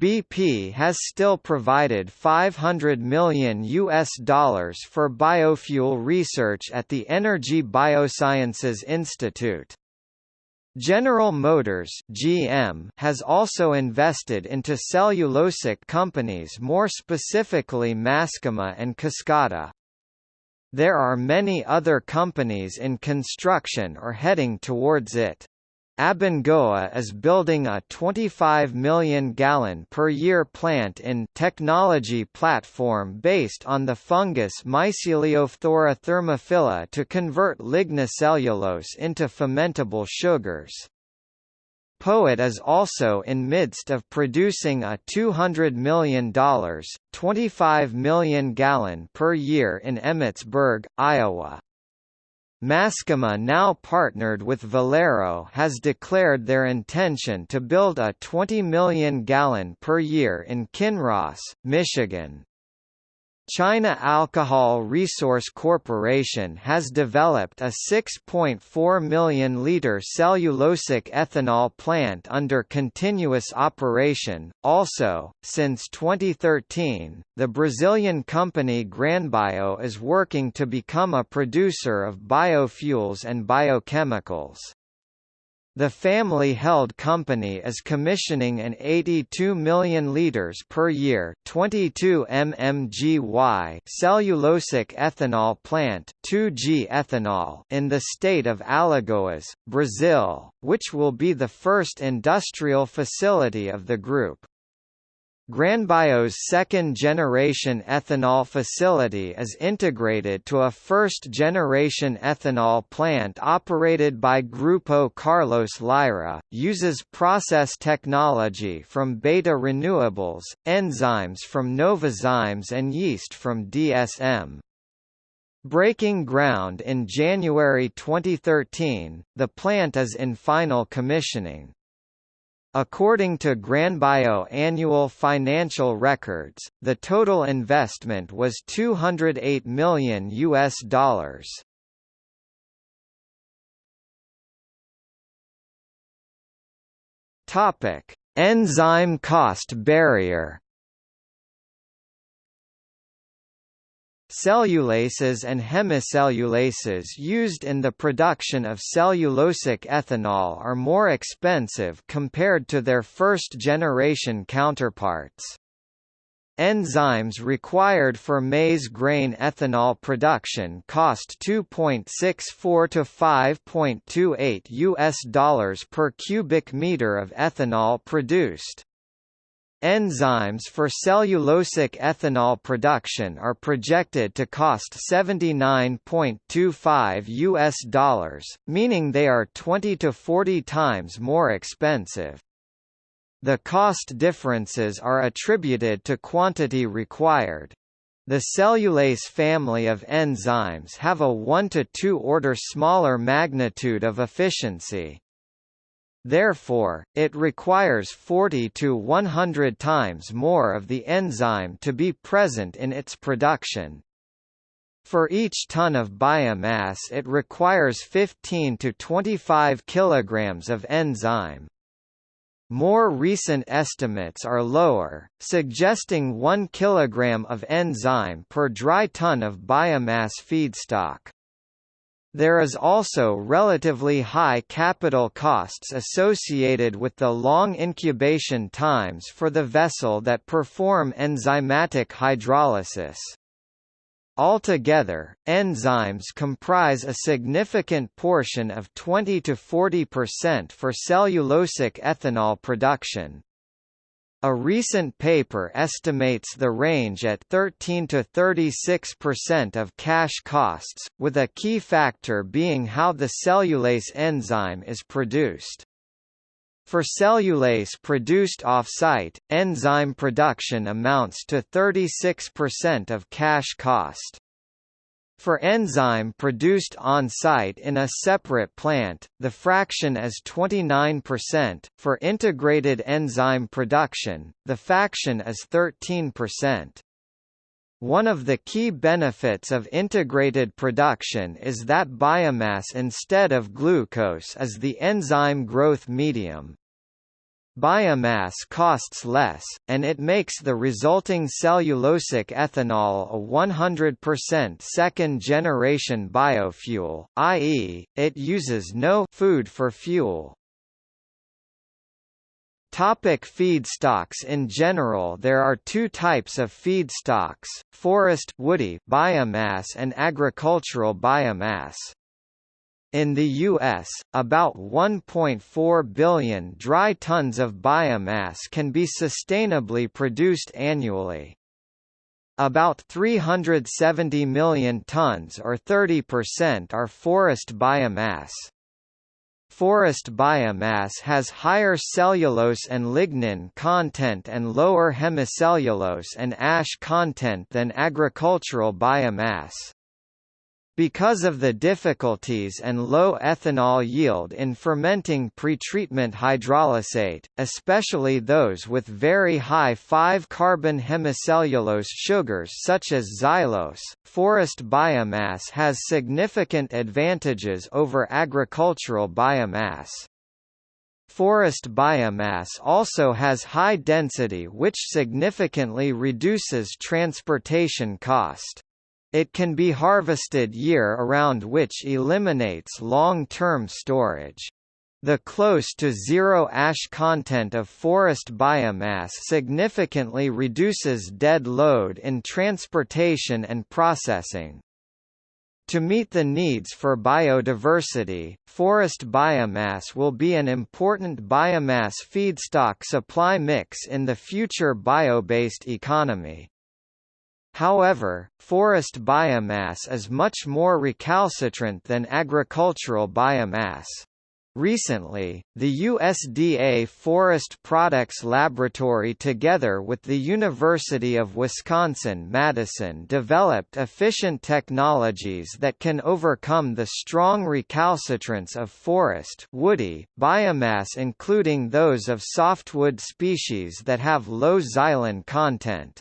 BP has still provided 500 million US dollars for biofuel research at the Energy Biosciences Institute. General Motors (GM) has also invested into cellulosic companies more specifically Mascoma and Coskata. There are many other companies in construction or heading towards it. Abengoa is building a 25 million gallon per year plant in technology platform based on the fungus Myceliophthora thermophila to convert lignocellulose into fermentable sugars. POET is also in midst of producing a $200 million, 25 million gallon per year in Emmetsburg, Iowa. Mascoma now partnered with Valero has declared their intention to build a 20 million gallon per year in Kinross, Michigan. China Alcohol Resource Corporation has developed a 6.4 million liter cellulosic ethanol plant under continuous operation. Also, since 2013, the Brazilian company GranBio is working to become a producer of biofuels and biochemicals. The family-held company is commissioning an 82 million liters per year 22 mmgy cellulosic ethanol plant 2G ethanol in the state of Alagoas, Brazil, which will be the first industrial facility of the group. GranBio's second-generation ethanol facility is integrated to a first-generation ethanol plant operated by Grupo Carlos Lyra, uses process technology from Beta Renewables, enzymes from Novozymes and yeast from DSM. Breaking ground in January 2013, the plant is in final commissioning. According to GranBio annual financial records, the total investment was 208 million US dollars. Topic: Enzyme cost barrier. Cellulases and hemicellulases used in the production of cellulosic ethanol are more expensive compared to their first-generation counterparts. Enzymes required for maize grain ethanol production cost 2.64 to 5.28 US dollars per cubic meter of ethanol produced. Enzymes for cellulosic ethanol production are projected to cost 79.25 US dollars, meaning they are 20 to 40 times more expensive. The cost differences are attributed to quantity required. The cellulase family of enzymes have a 1 to 2 order smaller magnitude of efficiency. Therefore, it requires 40 to 100 times more of the enzyme to be present in its production. For each ton of biomass it requires 15 to 25 kilograms of enzyme. More recent estimates are lower, suggesting 1 kg of enzyme per dry ton of biomass feedstock. There is also relatively high capital costs associated with the long incubation times for the vessel that perform enzymatic hydrolysis. Altogether, enzymes comprise a significant portion of 20 to 40% for cellulosic ethanol production. A recent paper estimates the range at 13 to 36% of cash costs, with a key factor being how the cellulase enzyme is produced. For cellulase produced off-site, enzyme production amounts to 36% of cash cost. For enzyme produced on-site in a separate plant, the fraction is 29%, for integrated enzyme production, the fraction is 13%. One of the key benefits of integrated production is that biomass instead of glucose is the enzyme growth medium. Biomass costs less, and it makes the resulting cellulosic ethanol a 100% second-generation biofuel, i.e., it uses no food for fuel. Topic feedstocks In general there are two types of feedstocks, forest woody biomass and agricultural biomass. In the U.S., about 1.4 billion dry tons of biomass can be sustainably produced annually. About 370 million tons or 30% are forest biomass. Forest biomass has higher cellulose and lignin content and lower hemicellulose and ash content than agricultural biomass. Because of the difficulties and low ethanol yield in fermenting pretreatment hydrolysate, especially those with very high 5-carbon hemicellulose sugars such as xylose, forest biomass has significant advantages over agricultural biomass. Forest biomass also has high density which significantly reduces transportation cost. It can be harvested year-around which eliminates long-term storage. The close to zero ash content of forest biomass significantly reduces dead load in transportation and processing. To meet the needs for biodiversity, forest biomass will be an important biomass feedstock supply mix in the future bio-based economy. However, forest biomass is much more recalcitrant than agricultural biomass. Recently, the USDA Forest Products Laboratory together with the University of Wisconsin-Madison developed efficient technologies that can overcome the strong recalcitrance of forest woody biomass including those of softwood species that have low xylan content.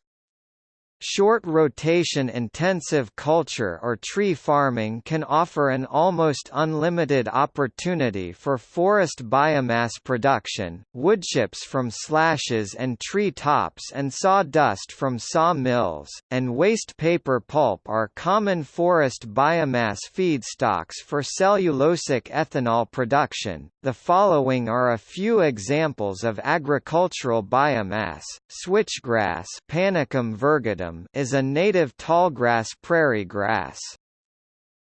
Short rotation intensive culture or tree farming can offer an almost unlimited opportunity for forest biomass production. Woodchips from slashes and tree tops and sawdust from sawmills, and waste paper pulp are common forest biomass feedstocks for cellulosic ethanol production. The following are a few examples of agricultural biomass: switchgrass, Panicum virgatum is a native tallgrass prairie grass.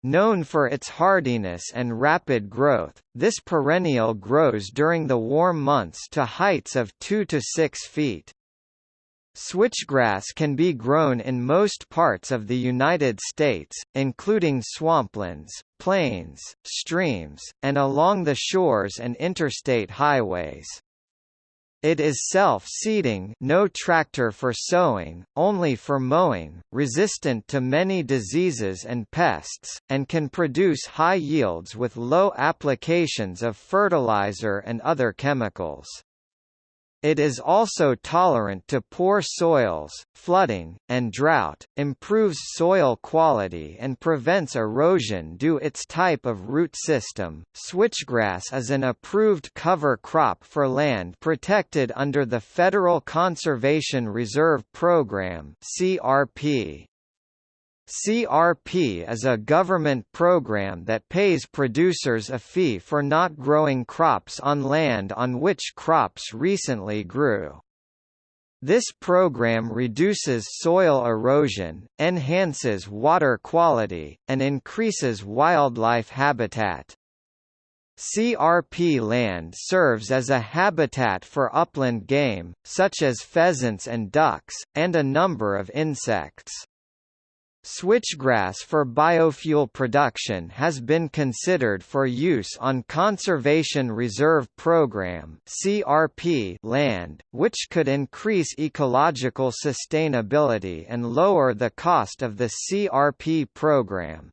Known for its hardiness and rapid growth, this perennial grows during the warm months to heights of 2 to 6 feet. Switchgrass can be grown in most parts of the United States, including swamplands, plains, streams, and along the shores and interstate highways. It is self-seeding no tractor for sowing, only for mowing, resistant to many diseases and pests, and can produce high yields with low applications of fertilizer and other chemicals. It is also tolerant to poor soils, flooding, and drought, improves soil quality and prevents erosion due its type of root system. Switchgrass is an approved cover crop for land protected under the Federal Conservation Reserve Program (CRP). CRP is a government program that pays producers a fee for not growing crops on land on which crops recently grew. This program reduces soil erosion, enhances water quality, and increases wildlife habitat. CRP land serves as a habitat for upland game, such as pheasants and ducks, and a number of insects. Switchgrass for biofuel production has been considered for use on Conservation Reserve Program (CRP) land, which could increase ecological sustainability and lower the cost of the CRP program.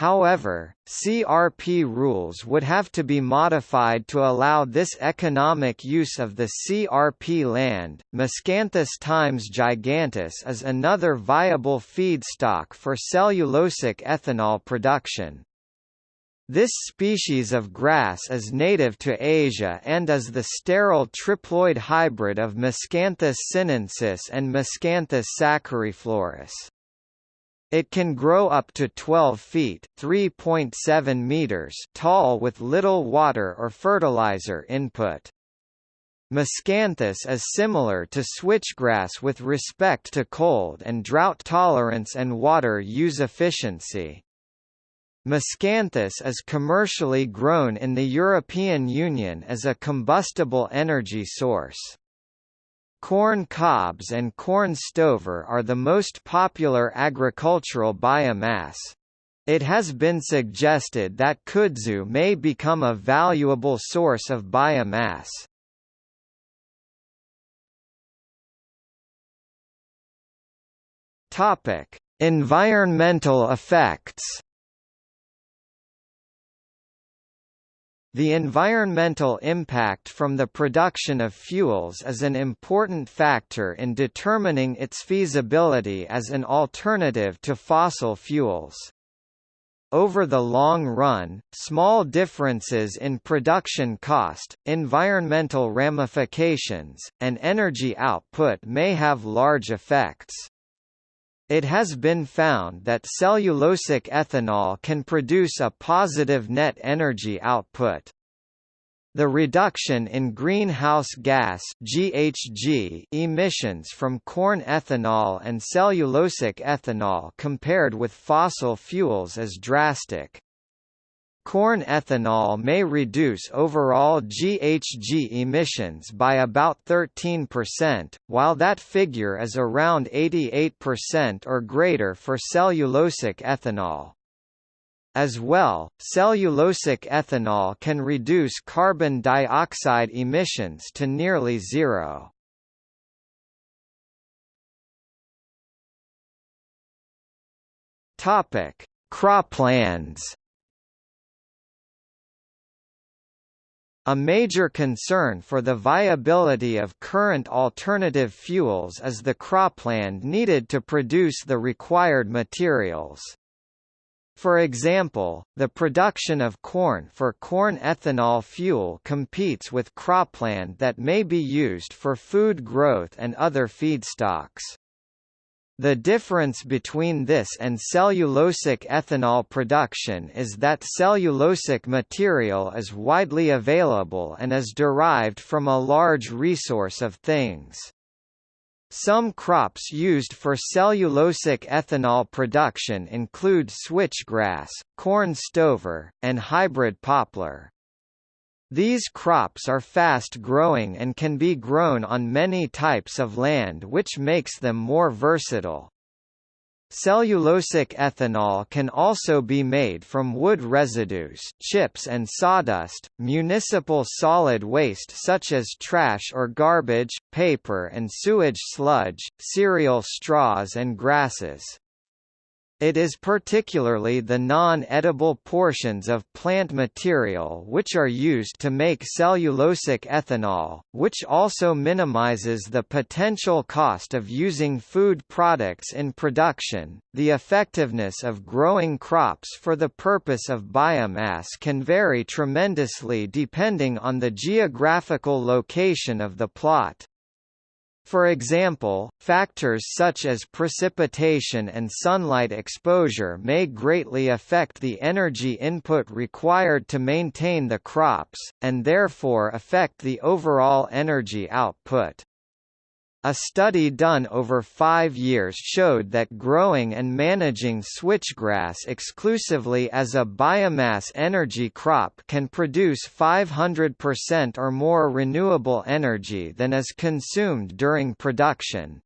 However, CRP rules would have to be modified to allow this economic use of the CRP land. Miscanthus times giganteus is another viable feedstock for cellulosic ethanol production. This species of grass is native to Asia and is the sterile triploid hybrid of Miscanthus sinensis and Miscanthus sacchariflorus. It can grow up to 12 feet (3.7 meters) tall with little water or fertilizer input. Miscanthus is similar to switchgrass with respect to cold and drought tolerance and water use efficiency. Miscanthus is commercially grown in the European Union as a combustible energy source. Corn cobs and corn stover are the most popular agricultural biomass. It has been suggested that kudzu may become a valuable source of biomass. Topic: Environmental effects. The environmental impact from the production of fuels is an important factor in determining its feasibility as an alternative to fossil fuels. Over the long run, small differences in production cost, environmental ramifications, and energy output may have large effects. It has been found that cellulosic ethanol can produce a positive net energy output. The reduction in greenhouse gas GHG emissions from corn ethanol and cellulosic ethanol compared with fossil fuels is drastic. Corn ethanol may reduce overall GHG emissions by about 13%, while that figure is around 88% or greater for cellulosic ethanol. As well, cellulosic ethanol can reduce carbon dioxide emissions to nearly zero. Croplands. A major concern for the viability of current alternative fuels is the cropland needed to produce the required materials. For example, the production of corn for corn ethanol fuel competes with cropland that may be used for food growth and other feedstocks. The difference between this and cellulosic ethanol production is that cellulosic material is widely available and is derived from a large resource of things. Some crops used for cellulosic ethanol production include switchgrass, corn stover, and hybrid poplar. These crops are fast-growing and can be grown on many types of land which makes them more versatile. Cellulosic ethanol can also be made from wood residues chips and sawdust, municipal solid waste such as trash or garbage, paper and sewage sludge, cereal straws and grasses. It is particularly the non-edible portions of plant material which are used to make cellulosic ethanol, which also minimizes the potential cost of using food products in production. The effectiveness of growing crops for the purpose of biomass can vary tremendously depending on the geographical location of the plot. For example, factors such as precipitation and sunlight exposure may greatly affect the energy input required to maintain the crops, and therefore affect the overall energy output. A study done over five years showed that growing and managing switchgrass exclusively as a biomass energy crop can produce 500% or more renewable energy than is consumed during production.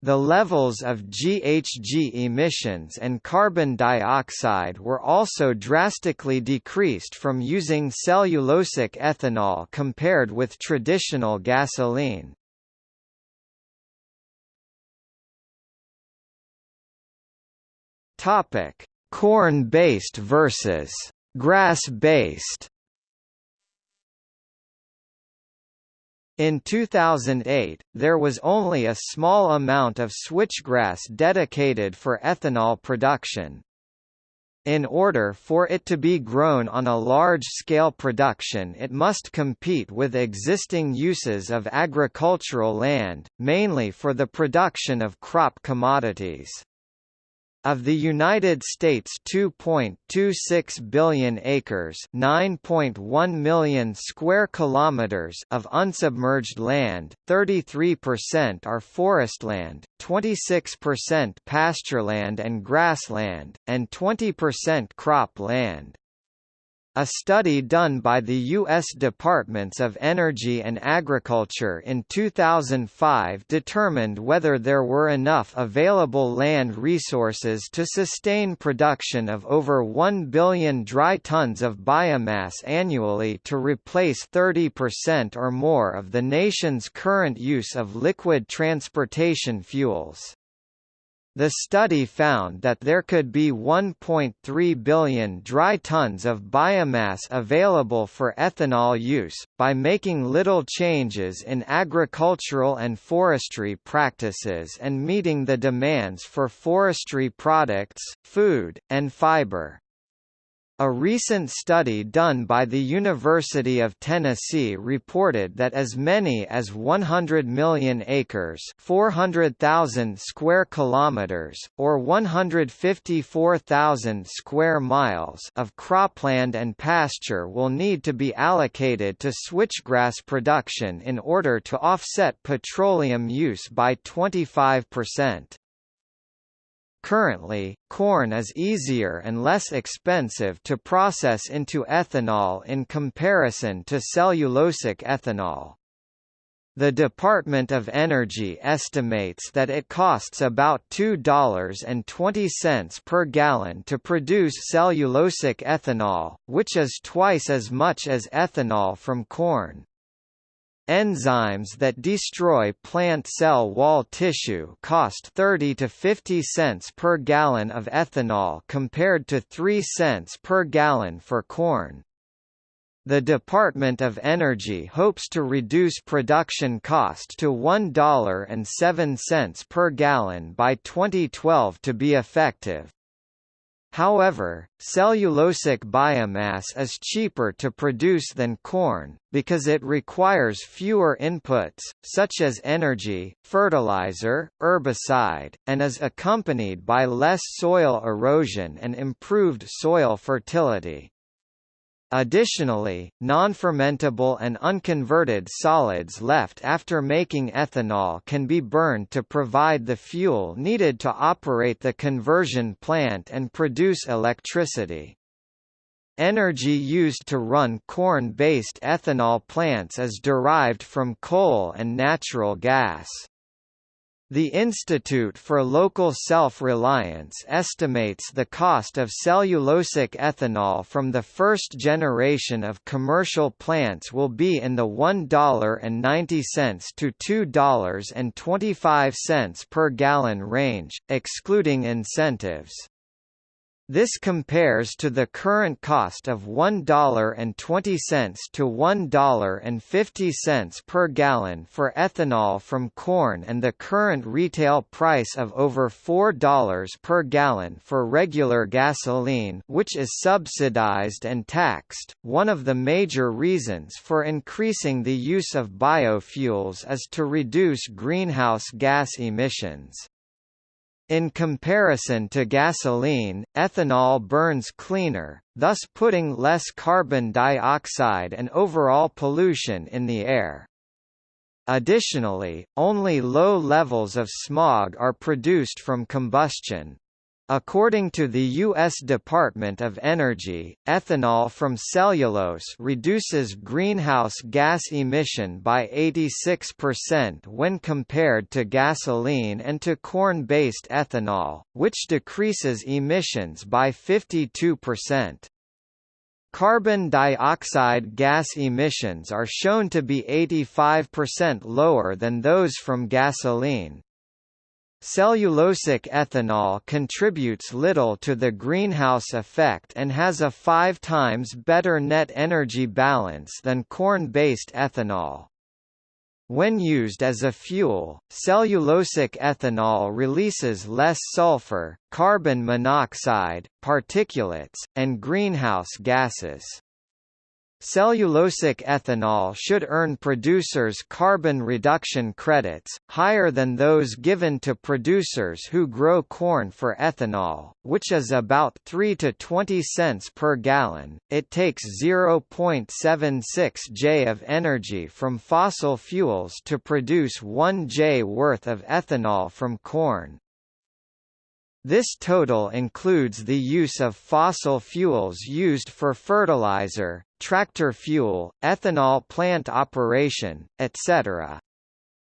The levels of GHG emissions and carbon dioxide were also drastically decreased from using cellulosic ethanol compared with traditional gasoline. Topic: Corn-based versus grass-based. In 2008, there was only a small amount of switchgrass dedicated for ethanol production. In order for it to be grown on a large-scale production it must compete with existing uses of agricultural land, mainly for the production of crop commodities. Of the United States 2.26 billion acres, 9.1 million square kilometers of unsubmerged land, 33% are forestland, 26% pastureland and grassland, and 20% crop land. A study done by the U.S. Departments of Energy and Agriculture in 2005 determined whether there were enough available land resources to sustain production of over 1 billion dry tons of biomass annually to replace 30% or more of the nation's current use of liquid transportation fuels. The study found that there could be 1.3 billion dry tons of biomass available for ethanol use, by making little changes in agricultural and forestry practices and meeting the demands for forestry products, food, and fiber. A recent study done by the University of Tennessee reported that as many as 100 million acres, 400,000 square kilometers, or 154,000 square miles of cropland and pasture will need to be allocated to switchgrass production in order to offset petroleum use by 25%. Currently, corn is easier and less expensive to process into ethanol in comparison to cellulosic ethanol. The Department of Energy estimates that it costs about $2.20 per gallon to produce cellulosic ethanol, which is twice as much as ethanol from corn. Enzymes that destroy plant cell wall tissue cost 30 to 50 cents per gallon of ethanol compared to 3 cents per gallon for corn. The Department of Energy hopes to reduce production cost to $1.07 per gallon by 2012 to be effective. However, cellulosic biomass is cheaper to produce than corn, because it requires fewer inputs, such as energy, fertilizer, herbicide, and is accompanied by less soil erosion and improved soil fertility. Additionally, non-fermentable and unconverted solids left after making ethanol can be burned to provide the fuel needed to operate the conversion plant and produce electricity. Energy used to run corn-based ethanol plants is derived from coal and natural gas. The Institute for Local Self-Reliance estimates the cost of cellulosic ethanol from the first generation of commercial plants will be in the $1.90 to $2.25 per gallon range, excluding incentives. This compares to the current cost of $1.20 to $1.50 per gallon for ethanol from corn and the current retail price of over $4 per gallon for regular gasoline, which is subsidized and taxed. One of the major reasons for increasing the use of biofuels is to reduce greenhouse gas emissions. In comparison to gasoline, ethanol burns cleaner, thus putting less carbon dioxide and overall pollution in the air. Additionally, only low levels of smog are produced from combustion. According to the U.S. Department of Energy, ethanol from cellulose reduces greenhouse gas emission by 86% when compared to gasoline and to corn-based ethanol, which decreases emissions by 52%. Carbon dioxide gas emissions are shown to be 85% lower than those from gasoline, Cellulosic ethanol contributes little to the greenhouse effect and has a five times better net energy balance than corn-based ethanol. When used as a fuel, cellulosic ethanol releases less sulfur, carbon monoxide, particulates, and greenhouse gases. Cellulosic ethanol should earn producers carbon reduction credits, higher than those given to producers who grow corn for ethanol, which is about 3 to 20 cents per gallon. It takes 0.76 J of energy from fossil fuels to produce 1 J worth of ethanol from corn. This total includes the use of fossil fuels used for fertilizer, tractor fuel, ethanol plant operation, etc.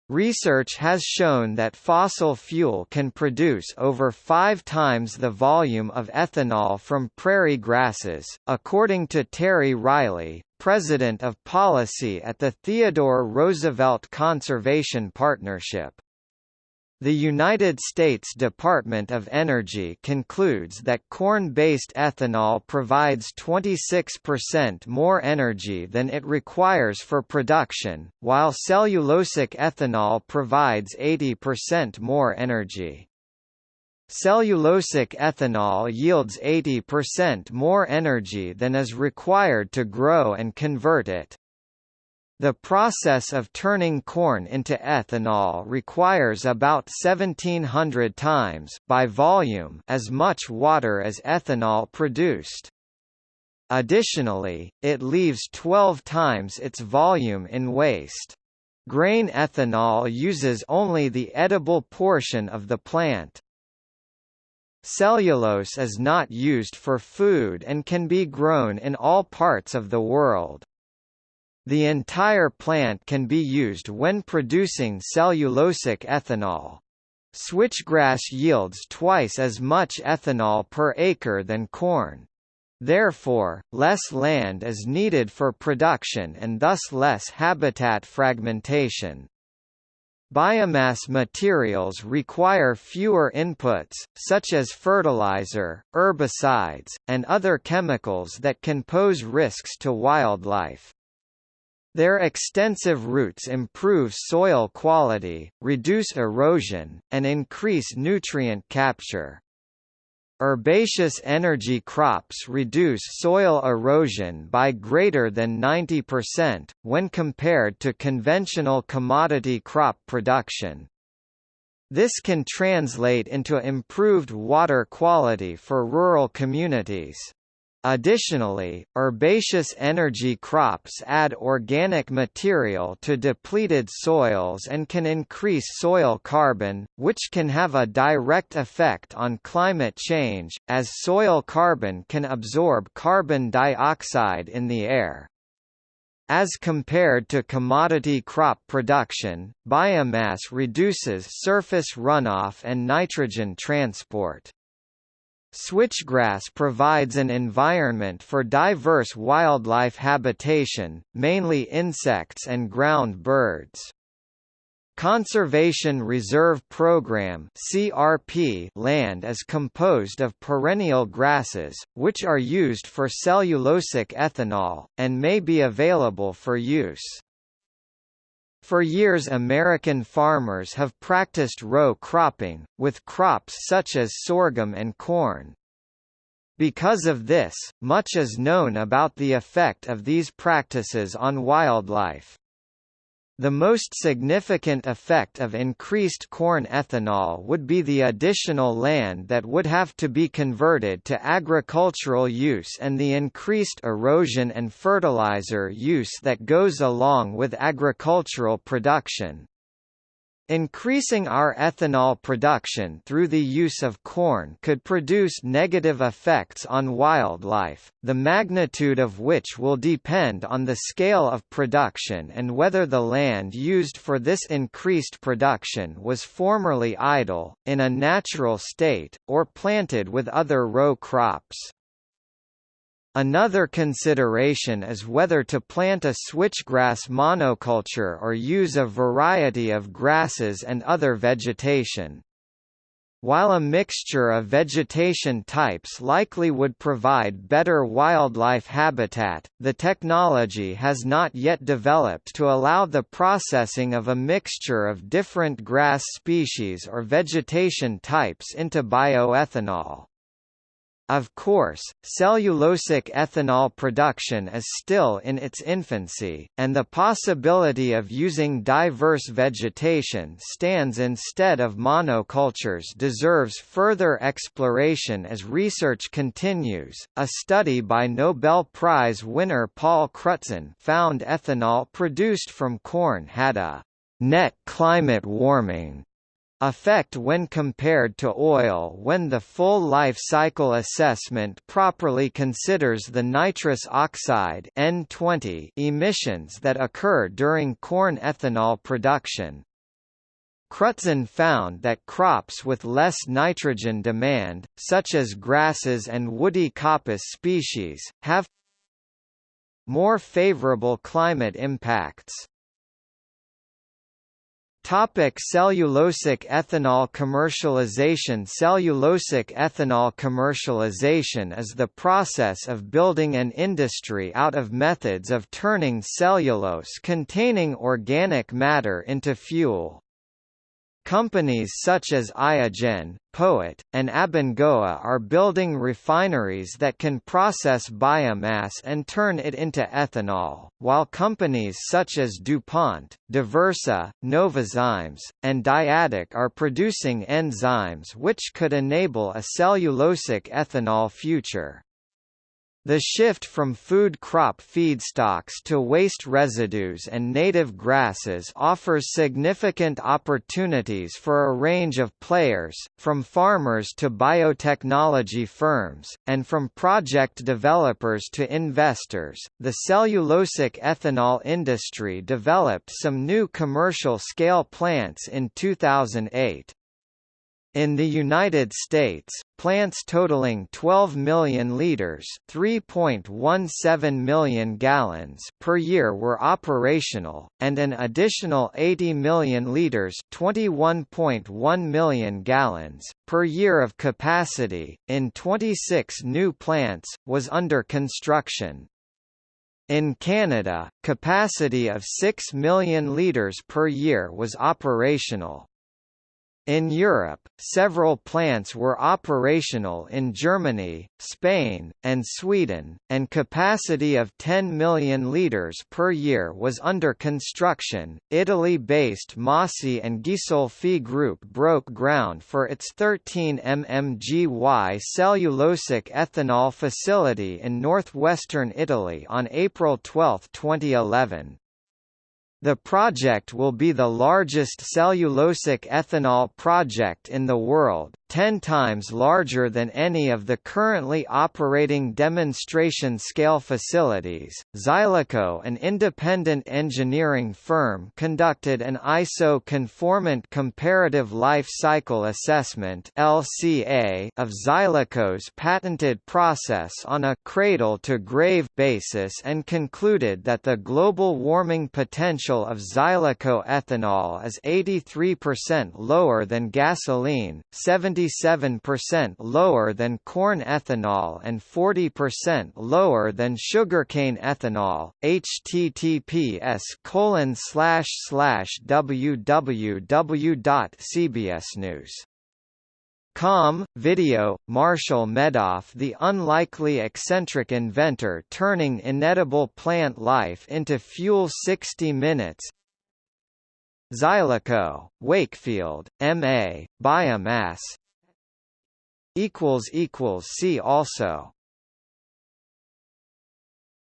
Research has shown that fossil fuel can produce over five times the volume of ethanol from prairie grasses, according to Terry Riley, president of policy at the Theodore Roosevelt Conservation Partnership. The United States Department of Energy concludes that corn-based ethanol provides 26% more energy than it requires for production, while cellulosic ethanol provides 80% more energy. Cellulosic ethanol yields 80% more energy than is required to grow and convert it. The process of turning corn into ethanol requires about 1700 times by volume as much water as ethanol produced. Additionally, it leaves 12 times its volume in waste. Grain ethanol uses only the edible portion of the plant. Cellulose is not used for food and can be grown in all parts of the world. The entire plant can be used when producing cellulosic ethanol. Switchgrass yields twice as much ethanol per acre than corn. Therefore, less land is needed for production and thus less habitat fragmentation. Biomass materials require fewer inputs, such as fertilizer, herbicides, and other chemicals that can pose risks to wildlife. Their extensive roots improve soil quality, reduce erosion, and increase nutrient capture. Herbaceous energy crops reduce soil erosion by greater than 90%, when compared to conventional commodity crop production. This can translate into improved water quality for rural communities. Additionally, herbaceous energy crops add organic material to depleted soils and can increase soil carbon, which can have a direct effect on climate change, as soil carbon can absorb carbon dioxide in the air. As compared to commodity crop production, biomass reduces surface runoff and nitrogen transport. Switchgrass provides an environment for diverse wildlife habitation, mainly insects and ground birds. Conservation Reserve Program (CRP) land is composed of perennial grasses, which are used for cellulosic ethanol, and may be available for use. For years American farmers have practiced row cropping, with crops such as sorghum and corn. Because of this, much is known about the effect of these practices on wildlife. The most significant effect of increased corn ethanol would be the additional land that would have to be converted to agricultural use and the increased erosion and fertilizer use that goes along with agricultural production. Increasing our ethanol production through the use of corn could produce negative effects on wildlife, the magnitude of which will depend on the scale of production and whether the land used for this increased production was formerly idle, in a natural state, or planted with other row crops. Another consideration is whether to plant a switchgrass monoculture or use a variety of grasses and other vegetation. While a mixture of vegetation types likely would provide better wildlife habitat, the technology has not yet developed to allow the processing of a mixture of different grass species or vegetation types into bioethanol. Of course, cellulosic ethanol production is still in its infancy, and the possibility of using diverse vegetation stands instead of monocultures deserves further exploration as research continues. A study by Nobel Prize winner Paul Crutzen found ethanol produced from corn had a net climate warming effect when compared to oil when the full life cycle assessment properly considers the nitrous oxide N20 emissions that occur during corn ethanol production. Crutzen found that crops with less nitrogen demand, such as grasses and woody coppice species, have more favorable climate impacts. Topic cellulosic ethanol commercialization Cellulosic ethanol commercialization is the process of building an industry out of methods of turning cellulose containing organic matter into fuel. Companies such as Iogen, POET, and Abengoa are building refineries that can process biomass and turn it into ethanol, while companies such as DuPont, Diversa, Novozymes, and Dyadic are producing enzymes which could enable a cellulosic ethanol future. The shift from food crop feedstocks to waste residues and native grasses offers significant opportunities for a range of players, from farmers to biotechnology firms, and from project developers to investors. The cellulosic ethanol industry developed some new commercial scale plants in 2008. In the United States, plants totaling 12 million liters, 3.17 million gallons per year were operational, and an additional 80 million liters, 21.1 million gallons per year of capacity in 26 new plants was under construction. In Canada, capacity of 6 million liters per year was operational. In Europe, several plants were operational in Germany, Spain, and Sweden, and capacity of 10 million litres per year was under construction. Italy-based Mossi and Ghisolfi Group broke ground for its 13 mmgy cellulosic ethanol facility in northwestern Italy on April 12, 2011. The project will be the largest cellulosic ethanol project in the world, 10 times larger than any of the currently operating demonstration-scale facilities. Xyleco, an independent engineering firm, conducted an ISO-conformant comparative life cycle assessment (LCA) of Xyleco's patented process on a cradle-to-grave basis and concluded that the global warming potential of Xyleco ethanol is 83% lower than gasoline, 70 57% lower than corn ethanol and 40% lower than sugarcane ethanol. https colon slash slash www.cbsnews Com, video, Marshall Medoff the unlikely eccentric inventor turning inedible plant life into fuel 60 minutes Xyleco, Wakefield, M.A., Biomass equals equals see also